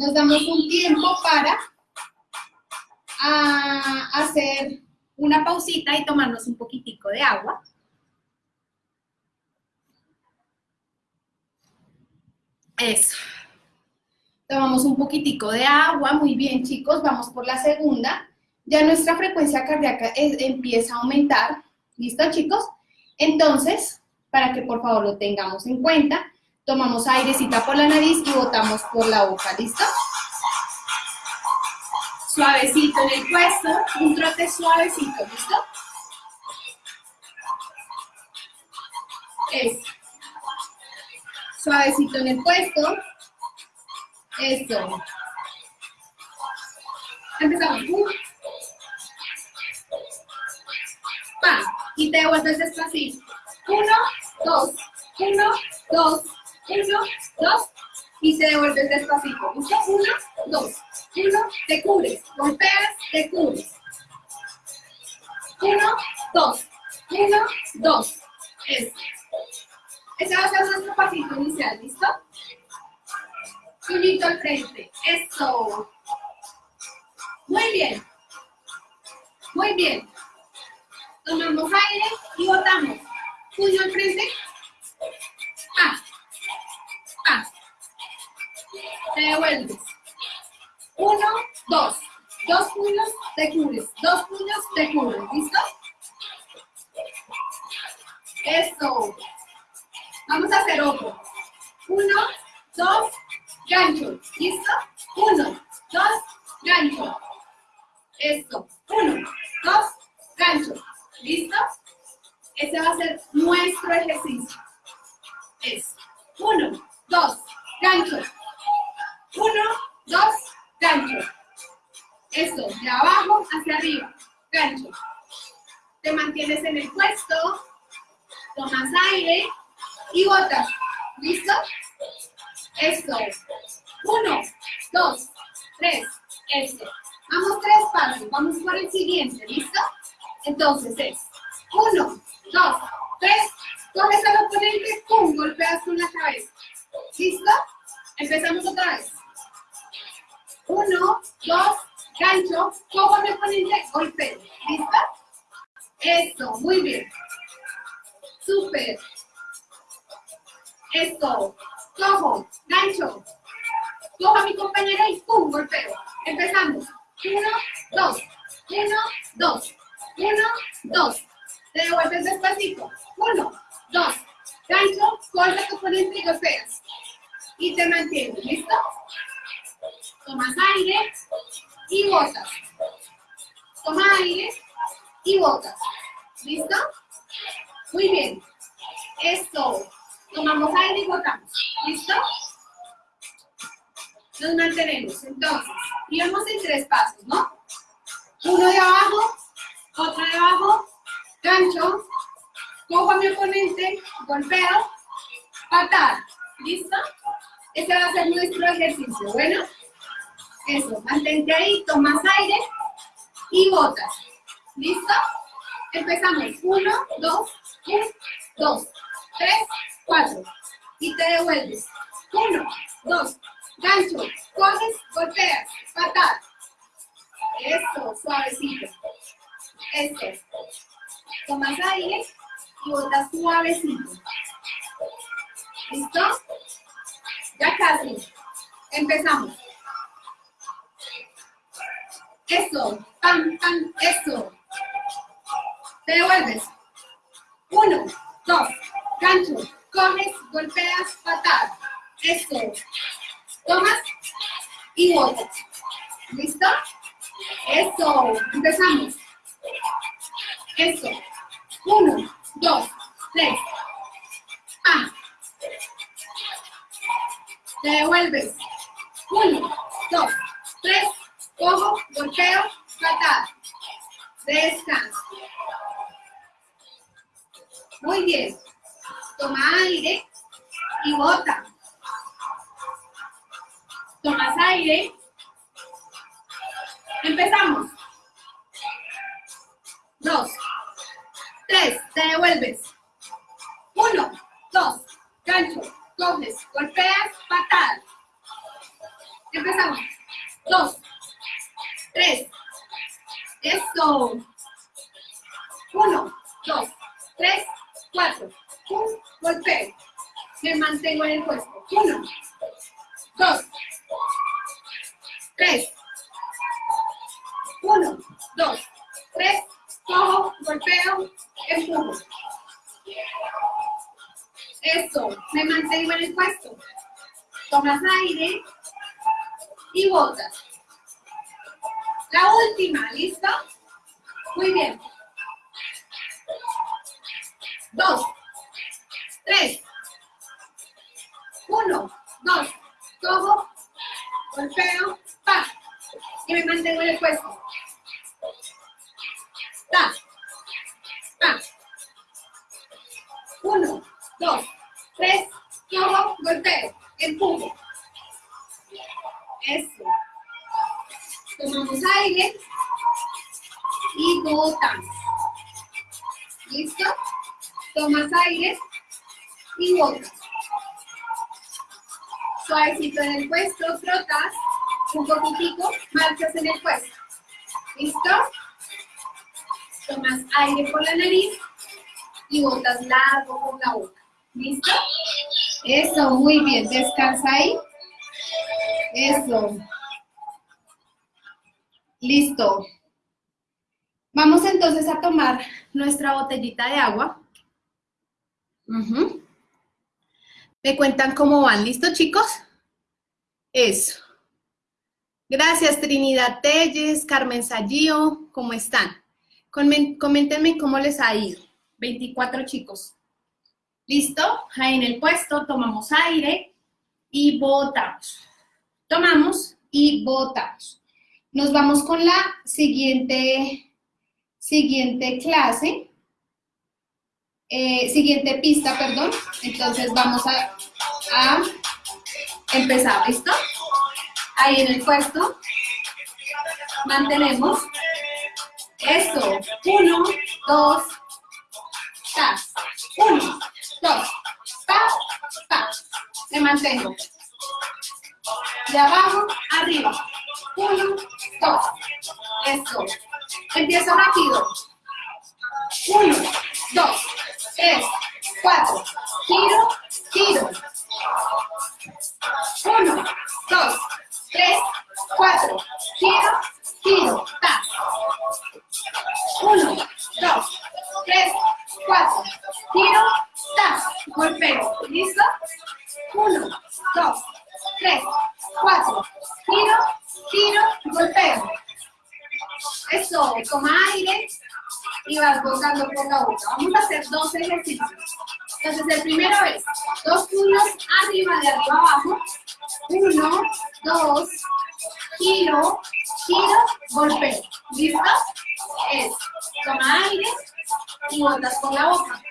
Nos damos un tiempo para ah, hacer una pausita y tomarnos un poquitico de agua. Eso. Tomamos un poquitico de agua. Muy bien, chicos. Vamos por la segunda. Ya nuestra frecuencia cardíaca es- empieza a aumentar. ¿Listo, chicos? Entonces, para que por favor lo tengamos en cuenta, tomamos airecita por la nariz y botamos por la boca, ¿listo? Suavecito en el puesto, un trote suavecito, ¿listo? Eso. Suavecito en el puesto. Eso. Empezamos. Uh. Pa. Y te devuelves despacito. Uno, dos, uno, dos, uno, dos. Y te devuelves despacito. ¿Listo? Uno, dos, uno, te cubres. Golpeas, te cubres. Uno, dos, uno, dos. Eso. Ese va a ser nuestro pasito inicial, ¿listo? Puñito al frente. Eso. Muy bien. Muy bien. Tomamos aire y botamos. Puño al frente. Te devuelves. Uno, dos. Dos puños, te cubres. Dos puños, te cubres. ¿Listo? Eso. Vamos a hacer otro. Uno, dos, gancho. ¿Listo? Uno, dos, gancho. Esto. Uno, dos, gancho. ¿Listo? Ese va a ser nuestro ejercicio. Es uno, dos, gancho. Uno, dos, gancho. Esto, de abajo hacia arriba. Gancho. Te mantienes en el puesto. Tomas aire y botas. ¿Listo? Esto. Uno, dos, tres. Esto. Vamos tres pasos. Vamos por el siguiente. ¿Listo? Entonces es uno, dos, tres. Coges al oponente, pum, golpeas con la cabeza. ¿Listo? Empezamos otra vez. Uno, dos, gancho, cojo al oponente, golpeo. ¿Listo? Eso, muy bien. Súper. Esto. Cojo, gancho. Cojo a mi compañera y pum, golpeo. Empezamos. Uno, dos. Uno, dos. Uno, dos. Te devuelves despacito. Uno, dos. Gancho, corta tu oponente y golpeas. Y te mantienes. ¿Listo? Tomas aire y botas. Toma aire y botas. ¿Listo? Muy bien. Esto. Tomamos aire y botamos. ¿Listo? Nos mantenemos. Entonces, íbamos en tres pasos, ¿no? Uno de abajo, otro de abajo, gancho, cojo a mi oponente, golpeo, patada. ¿Listo? Ese va a ser nuestro ejercicio. Bueno, eso, mantente ahí, tomas aire y botas. ¿Listo? Empezamos. Uno, dos, un, dos, tres, cuatro. Y te devuelves. Uno, dos, gancho, coges, golpeas, patada. Eso, suavecito. Eso. Tomas aire y botas suavecito. ¿Listo? Ya casi. Empezamos. Eso, pam, pam, eso. Te devuelves. Uno, dos, gancho, coges, golpeas, patada. Eso. Tomas y botas. ¿Listo? Eso. Empezamos. Eso. Uno, dos, tres. Pam. Te devuelves. Uno, dos, tres, cojo, golpeo, patada. Descansa. Muy bien. Toma aire y bota. Tomas aire. Empezamos. Dos. Tres. Te devuelves. Uno, dos, gancho, coges, golpeas, patada. Empezamos. Dos, tres. Eso. Uno, dos, tres, cuatro. Un golpeo. Me mantengo en el puesto. Uno, dos, tres. Uno, dos, tres. Cojo, golpeo, empujo. Eso, me mantengo en el puesto. Tomas aire y botas. La última, ¿listo? Muy bien. Dos, tres, uno, dos, cojo, golpeo, pa, y me mantengo en el puesto. Ta, pa, uno, dos, tres, cojo, golpeo, empujo. Eso. Tomamos aire y botamos. ¿Listo? Tomas aire y botas. Suavecito en el puesto, trotas un poquitico, marchas en el puesto. ¿Listo? Tomas aire por la nariz y botas largo por la boca. ¿Listo? Eso, muy bien. Descansa ahí. Eso. Listo. Vamos entonces a tomar nuestra botellita de agua. ¿Me cuentan cómo van? ¿Listo, chicos? Eso. Gracias, Trinidad Telles, Carmen Sallío, ¿cómo están? Coméntenme cómo les ha ido. 24 chicos. ¿Listo? Ahí en el puesto tomamos aire y botamos. Tomamos y botamos. Nos vamos con la siguiente, siguiente clase. Eh, siguiente pista, perdón. Entonces vamos a, empezar, ¿listo? Ahí en el puesto. Mantenemos. Eso. Uno, dos, tas. Uno, dos, pa, pa. Me mantengo. De abajo, arriba. Uno, dos. Eso. Empiezo rápido. Uno, dos, tres, cuatro. Giro, giro. Uno, dos, tres, cuatro. Giro, giro. Ta. Uno, dos, tres, cuatro. Giro, ta. Golpeo. ¿Listo? Uno, dos, tres, cuatro. Giro, giro, golpeo. Eso, toma aire y vas botando por la boca. Vamos a hacer dos ejercicios. Entonces, el primero es dos puños arriba, de arriba abajo. Uno, dos, giro, giro, golpeo. ¿Listo? Es, toma aire y botas por la boca.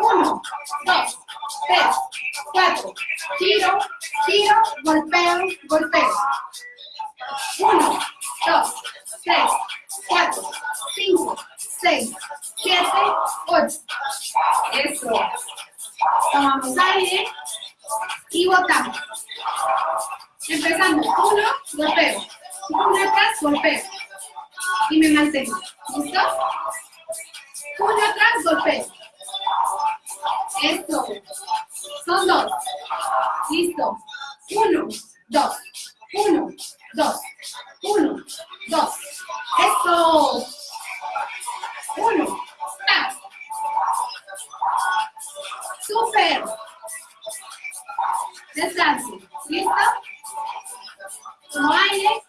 Uno, dos, tres, cuatro, giro, giro, golpeo, golpeo. Uno, dos, tres, cuatro, cinco, seis, siete, ocho. Eso. Tomamos aire y botamos. Empezando. Uno, golpeo. Uno atrás, golpeo. Y me mantengo. ¿Listo? Uno atrás, golpeo. Esto. Son dos. Listo. Uno, dos. Uno, dos. Uno, dos. Eso. Uno. ¡Ah! Super. Descanse. ¿Listo? Tomo aire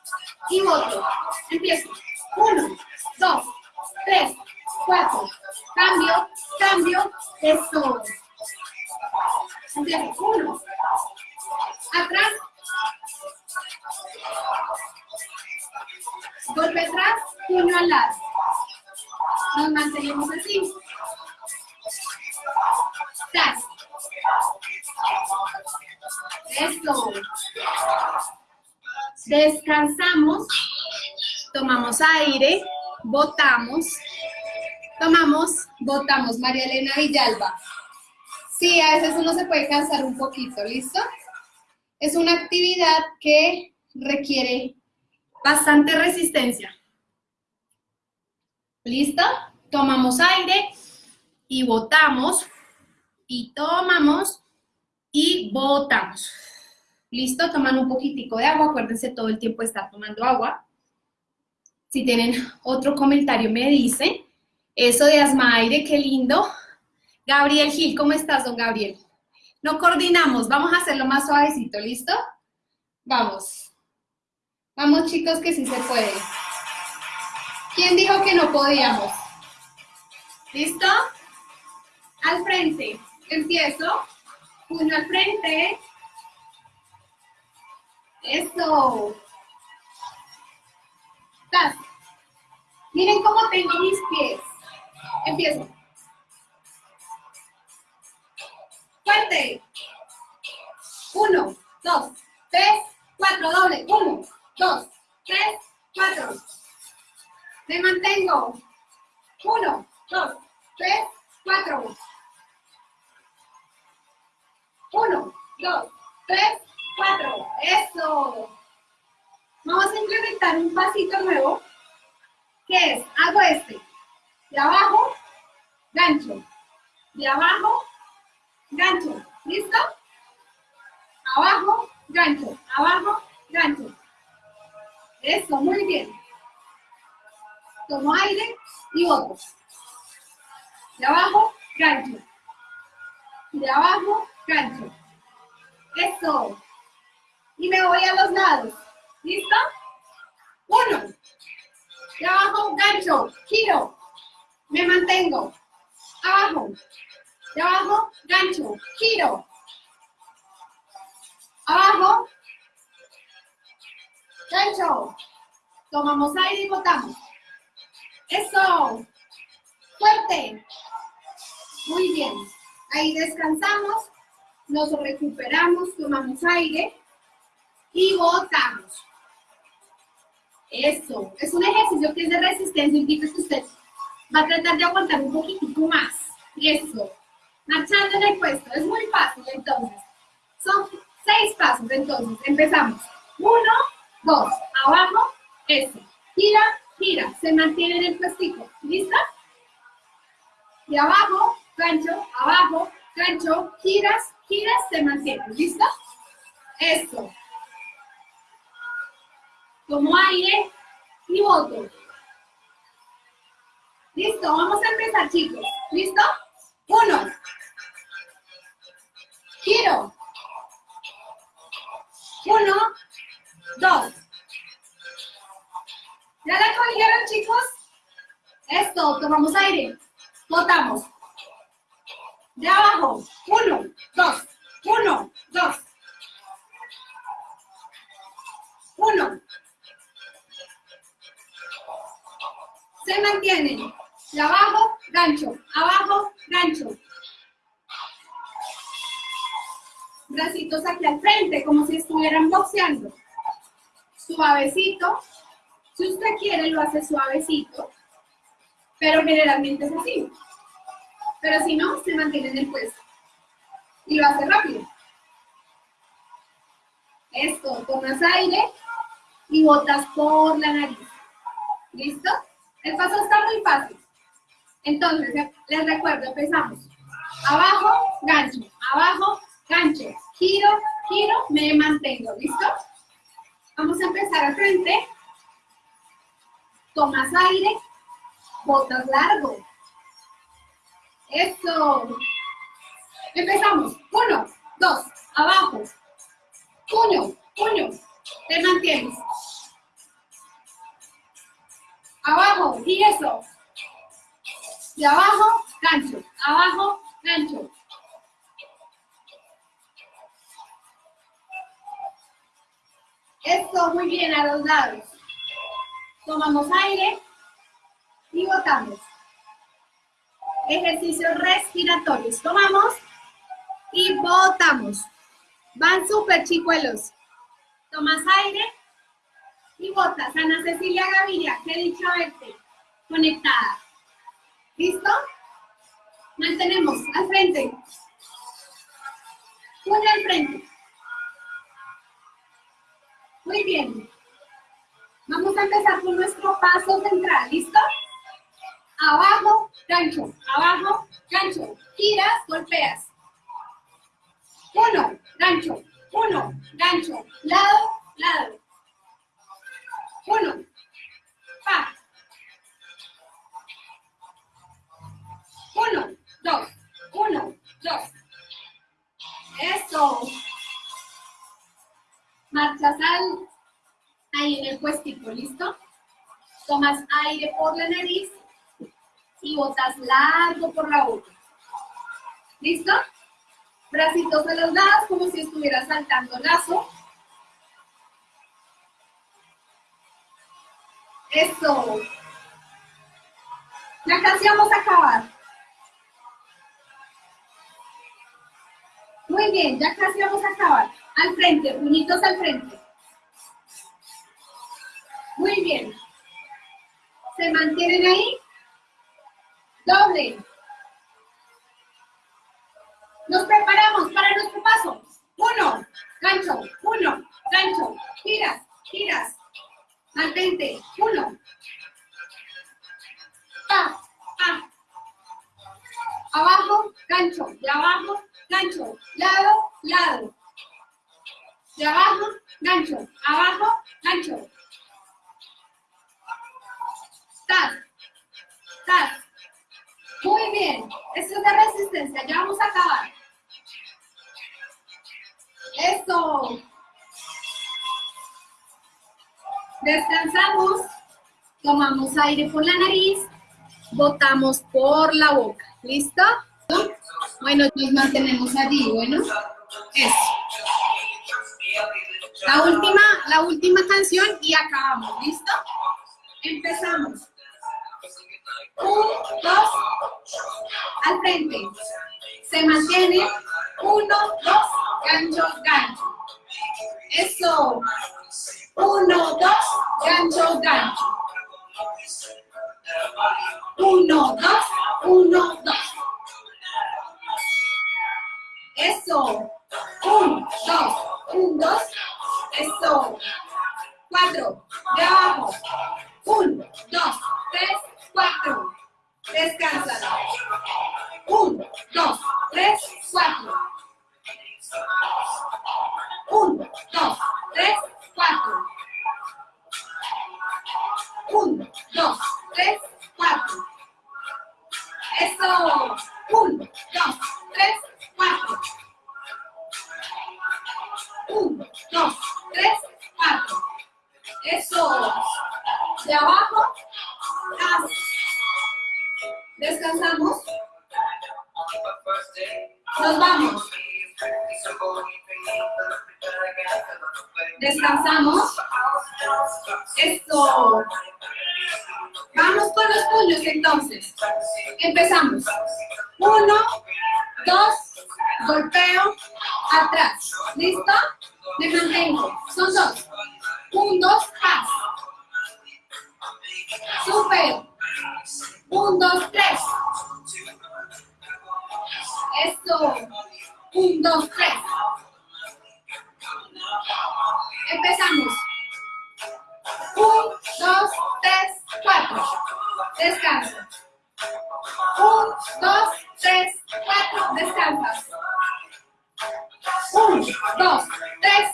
y voto. Empiezo. Uno, dos, tres, cuatro. Cambio, cambio. Eso. Empiezo. Uno. Atrás. Golpe atrás, puño al lado. Nos mantenemos así. Tras. Eso. Descansamos. Tomamos aire. Botamos. Tomamos. Botamos. María Elena Villalba. Sí, a veces uno se puede cansar un poquito, ¿listo? Es una actividad que requiere bastante resistencia. ¿Listo? Tomamos aire y botamos y tomamos y botamos. ¿Listo? Toman un poquitico de agua. Acuérdense todo el tiempo estar tomando agua. Si tienen otro comentario me dicen. Eso de asma aire, qué lindo. Gabriel Gil, ¿cómo estás, don Gabriel? No coordinamos, vamos a hacerlo más suavecito, ¿listo? Vamos. Vamos, chicos, que sí se puede. ¿Quién dijo que no podíamos? ¿Listo? Al frente. Empiezo. Puño al frente. Eso. Miren cómo tengo mis pies. Empiezo. Fuerte. Uno, dos, tres, cuatro, doble. Uno, dos, tres, cuatro. Me mantengo. Uno, dos, tres, cuatro. Uno, dos, tres, cuatro. Eso. Vamos a implementar un pasito nuevo, que es, hago este. De abajo, gancho. De abajo, gancho. ¿Listo? Abajo, gancho. Abajo, gancho. Eso, muy bien. Tomo aire y boto. De abajo, gancho. De abajo, gancho. Eso. Y me voy a los lados. ¿Listo? Uno. Abajo, gancho. Giro. Me mantengo. Abajo. Abajo, gancho. Giro. Abajo. Gancho. Tomamos aire y botamos. Eso. Fuerte. Muy bien. Ahí descansamos. Nos recuperamos. Tomamos aire. Y botamos. Eso. Es un ejercicio que es de resistencia. Indica que usted va a tratar de aguantar un poquitico más. Eso. Marchando en el puesto. Es muy fácil entonces. Son seis pasos. Entonces, empezamos. Uno, dos. Abajo. Eso. Gira, gira, se mantiene en el puestico. ¿Listo? De abajo, gancho, abajo, gancho, giras, giras, se mantiene. ¿Listo? Eso. Tomo aire y boto. Listo, vamos a empezar, chicos. ¿Listo? Uno. Giro. Uno, dos, ¿Ya la cogieron, chicos? Esto, tomamos aire. Botamos. De abajo. Uno, dos, uno, dos. Uno. Se mantienen. Abajo, gancho. Abajo, gancho. Bracitos aquí al frente, como si estuvieran boxeando. Suavecito. Si usted quiere, lo hace suavecito. Pero generalmente es así. Pero si no, se mantiene en el puesto. Y lo hace rápido. Esto, tomas aire y botas por la nariz. ¿Listo? El paso está muy fácil. Entonces, les recuerdo, empezamos. Abajo, gancho. Abajo, gancho. Giro, giro, me mantengo. ¿Listo? Vamos a empezar al frente. Tomas aire, botas largo. Eso. Empezamos. Uno, dos, abajo. Puño, puño. Te mantienes. Abajo, y eso. Y abajo, gancho. Abajo, gancho. Esto, muy bien, a los lados. Tomamos aire y botamos. Ejercicios respiratorios. Tomamos y botamos. Van súper chicuelos. Tomas aire y botas. Ana Cecilia Gaviria, qué dicho verte. Conectada. ¿Listo? Mantenemos al frente. Una al frente. Muy bien. Vamos a empezar con nuestro paso central. ¿Listo? Abajo, gancho. Abajo, gancho. Giras, golpeas. Uno, gancho. Uno, gancho. Lado, lado. Uno. Pa. Uno, dos. Uno, dos. Eso. Marchas al, ahí en el puestito, ¿listo? Tomas aire por la nariz y botas largo por la boca. ¿Listo? Bracitos a los lados como si estuviera saltando lazo. Eso. Ya casi vamos a acabar. Muy bien, ya casi vamos a acabar. Al frente, puñitos al frente. Muy bien. ¿Se mantienen ahí? Doble. Nos preparamos para nuestro paso. Uno, gancho, uno, gancho. Giras, giras. Mantente. Uno. Pa, pa. Abajo, gancho. De abajo, gancho. Lado, lado. De abajo, gancho. Abajo, gancho. Tas. Tas. Muy bien. Esto es de resistencia. Ya vamos a acabar. Eso. Descansamos. Tomamos aire por la nariz. Botamos por la boca. ¿Listo? Bueno, nos mantenemos allí. Bueno, eso. La última, la última canción y acabamos. ¿Listo? Empezamos. Un, dos, al frente. Se mantiene. Uno, dos, gancho, gancho. Eso. Uno, dos, gancho, gancho. Uno, dos, uno, dos. Eso. Un, dos, un, dos. Eso. Cuatro. De abajo. Un, dos, tres, cuatro. Descansa. Un, dos, tres, cuatro. Un, dos, tres, cuatro. Un, dos, tres, cuatro. Eso. Un, dos, tres, cuatro. Un, dos, tres, cuatro. Eso. De abajo, Descansamos. Nos vamos. Descansamos. Esto. Vamos con los puños entonces. Empezamos. Uno, dos, golpeo, atrás. ¿Listo? Me mantengo. Son dos. Un, dos, haz. Super. Un, dos, tres. Eso. Un, dos, tres. Empezamos. Un, dos, tres, cuatro. Descansa. Un, dos, tres, cuatro. Descansas. Un, dos, tres,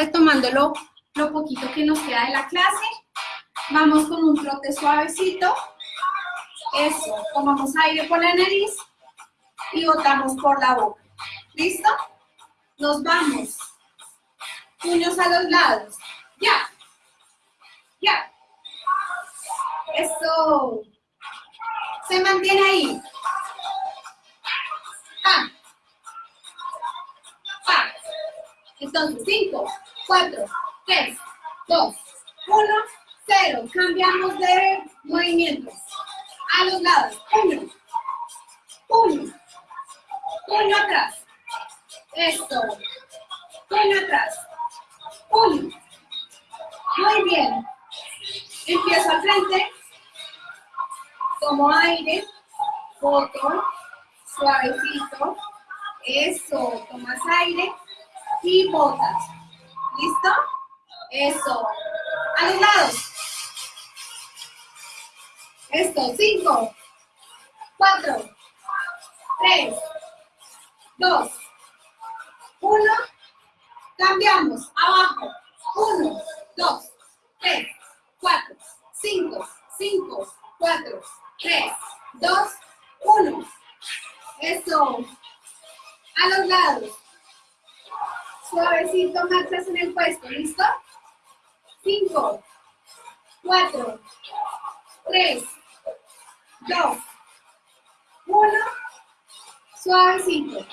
retomando lo, lo poquito que nos queda de la clase. Vamos con un trote suavecito. Eso, tomamos aire por la nariz y botamos por la boca. ¿Listo? Nos vamos. Puños a los lados. Ya. Ya. Eso. Se mantiene ahí. Entonces, 5, 4, 3, 2, 1, 0. Cambiamos de movimientos. A los lados. Uno. Uno. Uno atrás. Eso. Uno atrás. Uno. Muy bien. Empiezo al frente. Tomo aire. Otro. Suavecito. Eso. Tomas aire. Y botas. ¿Listo? Eso. A los lados. Esto, cinco, cuatro, tres, dos, uno. Cambiamos, abajo. Uno, dos, tres, cuatro, cinco, cinco, cuatro, tres, dos, uno. Eso. A los lados. Suavecito, marchas en el puesto, ¿listo? Cinco, cuatro, tres, dos, uno, suavecito,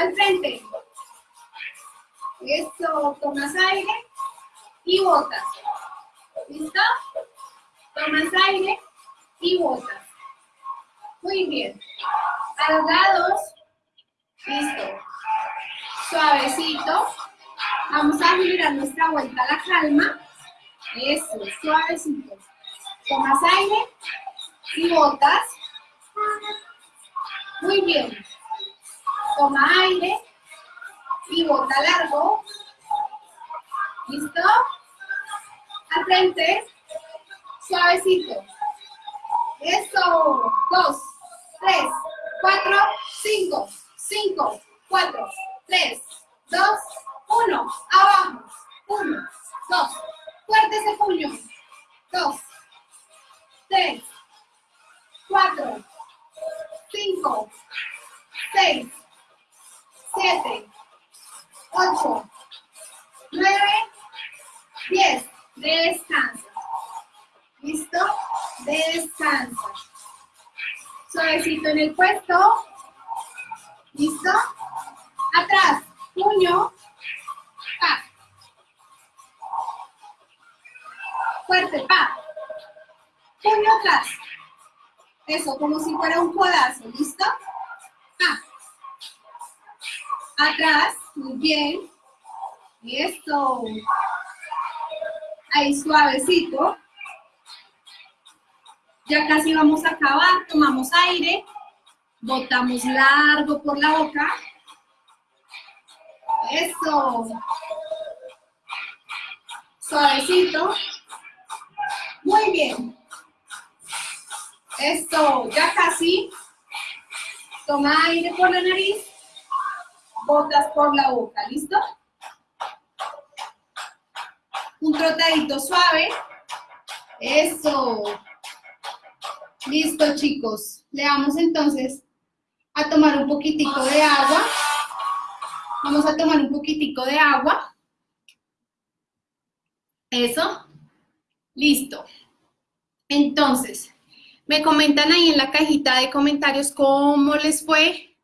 al frente, eso, tomas aire y botas, ¿listo? Tomas aire y botas, muy bien, a los lados, listo, suavecito, vamos a mirar nuestra vuelta a la calma, eso, suavecito, tomas aire y botas. Muy bien. Toma aire y bota largo. ¿Listo? Al frente, suavecito. Eso. Dos, tres, cuatro, cinco, cinco, cuatro, tres, dos, uno. Abajo. Uno, dos. Fuerte ese puño. Dos, tres, cuatro, cinco, seis, siete, ocho, nueve, diez. Descansa. ¿Listo? Descansa. Suavecito en el puesto. ¿Listo? Atrás. Puño. Pa. Fuerte. Pa. Puño atrás. Eso, como si fuera un codazo. ¿Listo? Pa. Atrás. Muy bien. Esto. Ahí suavecito. Ya casi vamos a acabar. Tomamos aire. Botamos largo por la boca. Eso. Suavecito. Muy bien. Esto, ya casi. Toma aire por la nariz. Botas por la boca. ¿Listo? Un trotadito suave. Eso. Listo, chicos. Le damos entonces a tomar un poquitico de agua. Vamos a tomar un poquitico de agua. Eso. Listo. Entonces, me comentan ahí en la cajita de comentarios cómo les fue.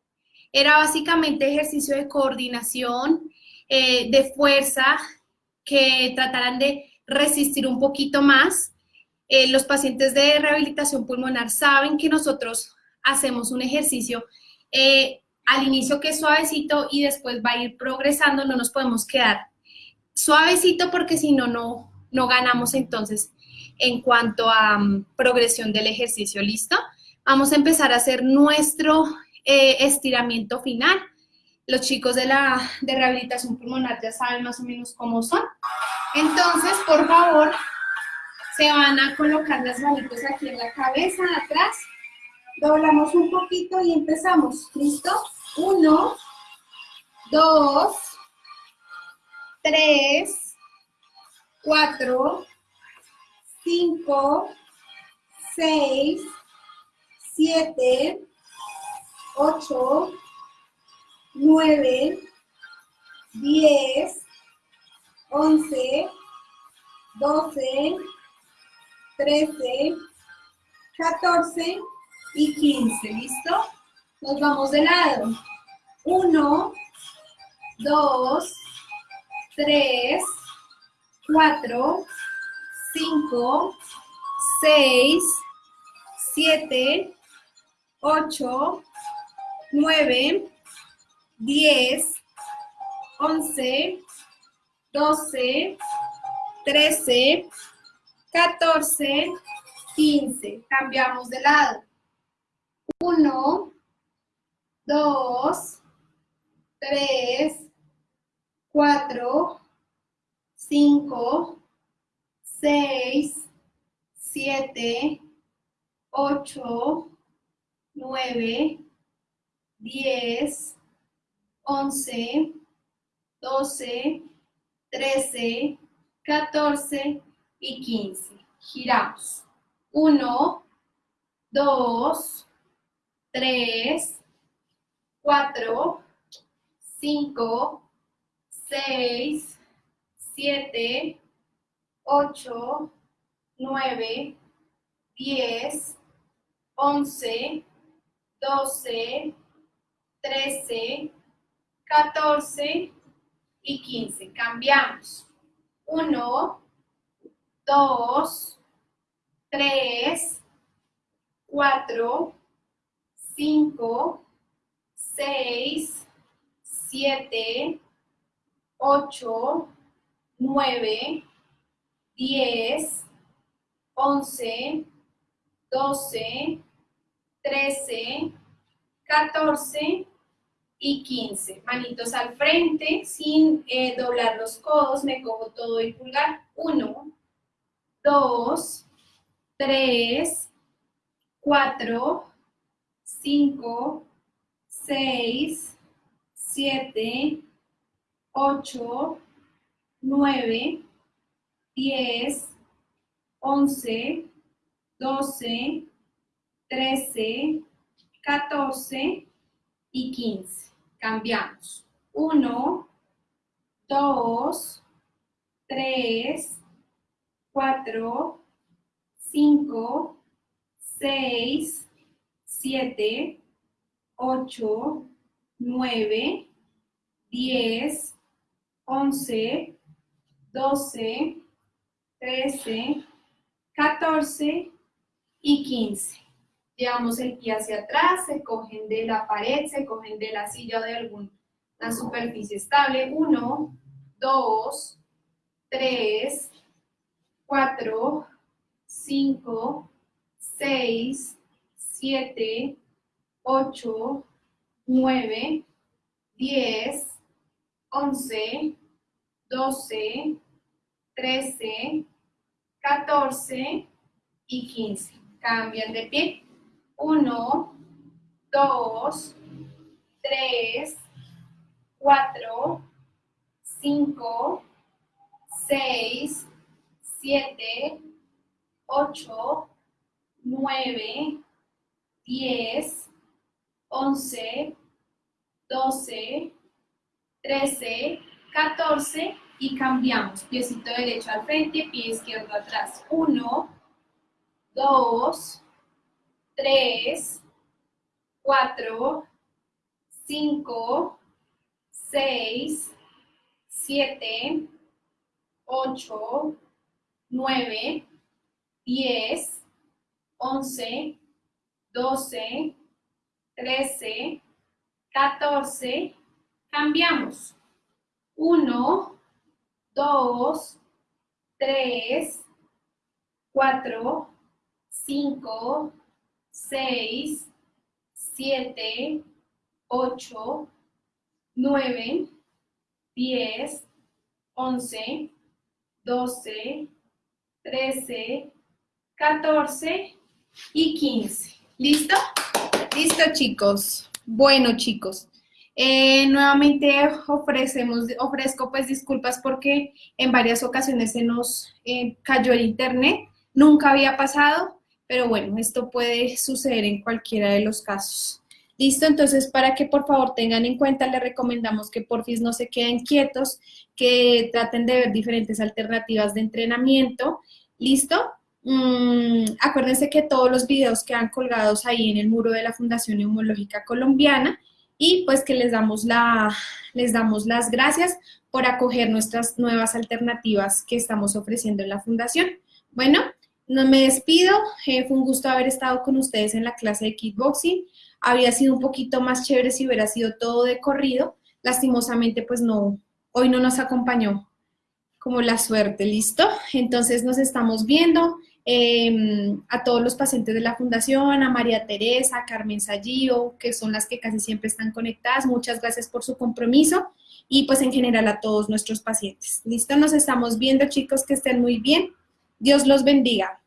Era básicamente ejercicio de coordinación, eh, de fuerza, que trataran de resistir un poquito más. Eh, los pacientes de rehabilitación pulmonar saben que nosotros hacemos un ejercicio eh, al inicio que es suavecito y después va a ir progresando, no nos podemos quedar suavecito porque si no, no ganamos entonces en cuanto a um, progresión del ejercicio, ¿listo? Vamos a empezar a hacer nuestro eh, estiramiento final. Los chicos de la de rehabilitación pulmonar ya saben más o menos cómo son. Entonces, por favor, se van a colocar las manitos aquí en la cabeza, atrás. Doblamos un poquito y empezamos. ¿Listo? Uno, dos, tres, cuatro, cinco, seis, siete, ocho, nueve, diez, once, doce, trece, catorce y quince. ¿Listo? Nos vamos de lado. Uno, dos, tres, cuatro, cinco, seis, siete, ocho, nueve, diez, once, doce, trece, catorce, quince. Cambiamos de lado. Uno, dos, tres, cuatro, cinco, 6, 7, 8, 9, 10, 11, 12, 13, 14 y 15. Giramos. 1, 2, 3, 4, 5, 6, 7, 8, 9, 10, 11, 12, 13, 14 y 15. Cambiamos. 1, 2, 3, 4, 5, 6, 7, 8, 9, 10, 11, 12, 13, 14 y 15. Manitos al frente sin eh, doblar los codos, me cojo todo el pulgar. 1, 2, 3, 4, 5, 6, 7, 8, 9, 10, 11, 12, 13, 14 y 15. Cambiamos. 1, 2, 3, 4, 5, 6, 7, 8, 9, 10, 11, 12, 13, 14 y 15. Llevamos el pie hacia atrás, se cogen de la pared, se cogen de la silla o de alguna superficie estable. 1, 2, 3, 4, 5, 6, 7, 8, 9, 10, 11, 12, 13, 14 y 15. Cambian de pie. 1, 2, 3, 4, 5, 6, 7, 8, 9, 10, 11, 12, 13, 14 y cambiamos. Piecito derecho al frente, pie izquierdo atrás. 1, 2, 3, 4, 5, 6, 7, 8, 9, 10, 11, 12, 13, 14, cambiamos. 1, 2, 3, 4, 5, 6, 7, 8, 9, 10, 11, 12, 13, 14 y 15. ¿Listo? Listo, chicos. Bueno, chicos. Eh, nuevamente ofrecemos, ofrezco pues disculpas porque en varias ocasiones se nos eh, cayó el internet. Nunca había pasado, pero bueno, esto puede suceder en cualquiera de los casos. Listo, entonces para que por favor tengan en cuenta, les recomendamos que porfis no se queden quietos, que traten de ver diferentes alternativas de entrenamiento. ¿Listo? Mm, acuérdense que todos los videos quedan colgados ahí en el muro de la Fundación Neumológica Colombiana y pues que les damos, la, les damos las gracias por acoger nuestras nuevas alternativas que estamos ofreciendo en la Fundación. Bueno, no me despido, eh, fue un gusto haber estado con ustedes en la clase de kickboxing. Habría sido un poquito más chévere si hubiera sido todo de corrido. Lastimosamente, pues no, hoy no nos acompañó como la suerte, ¿listo? Entonces nos estamos viendo. Em, a todos los pacientes de la Fundación, a María Teresa, a Carmen Sallío, que son las que casi siempre están conectadas. Muchas gracias por su compromiso y pues en general a todos nuestros pacientes. ¿Listo? Nos estamos viendo, chicos, que estén muy bien. Dios los bendiga.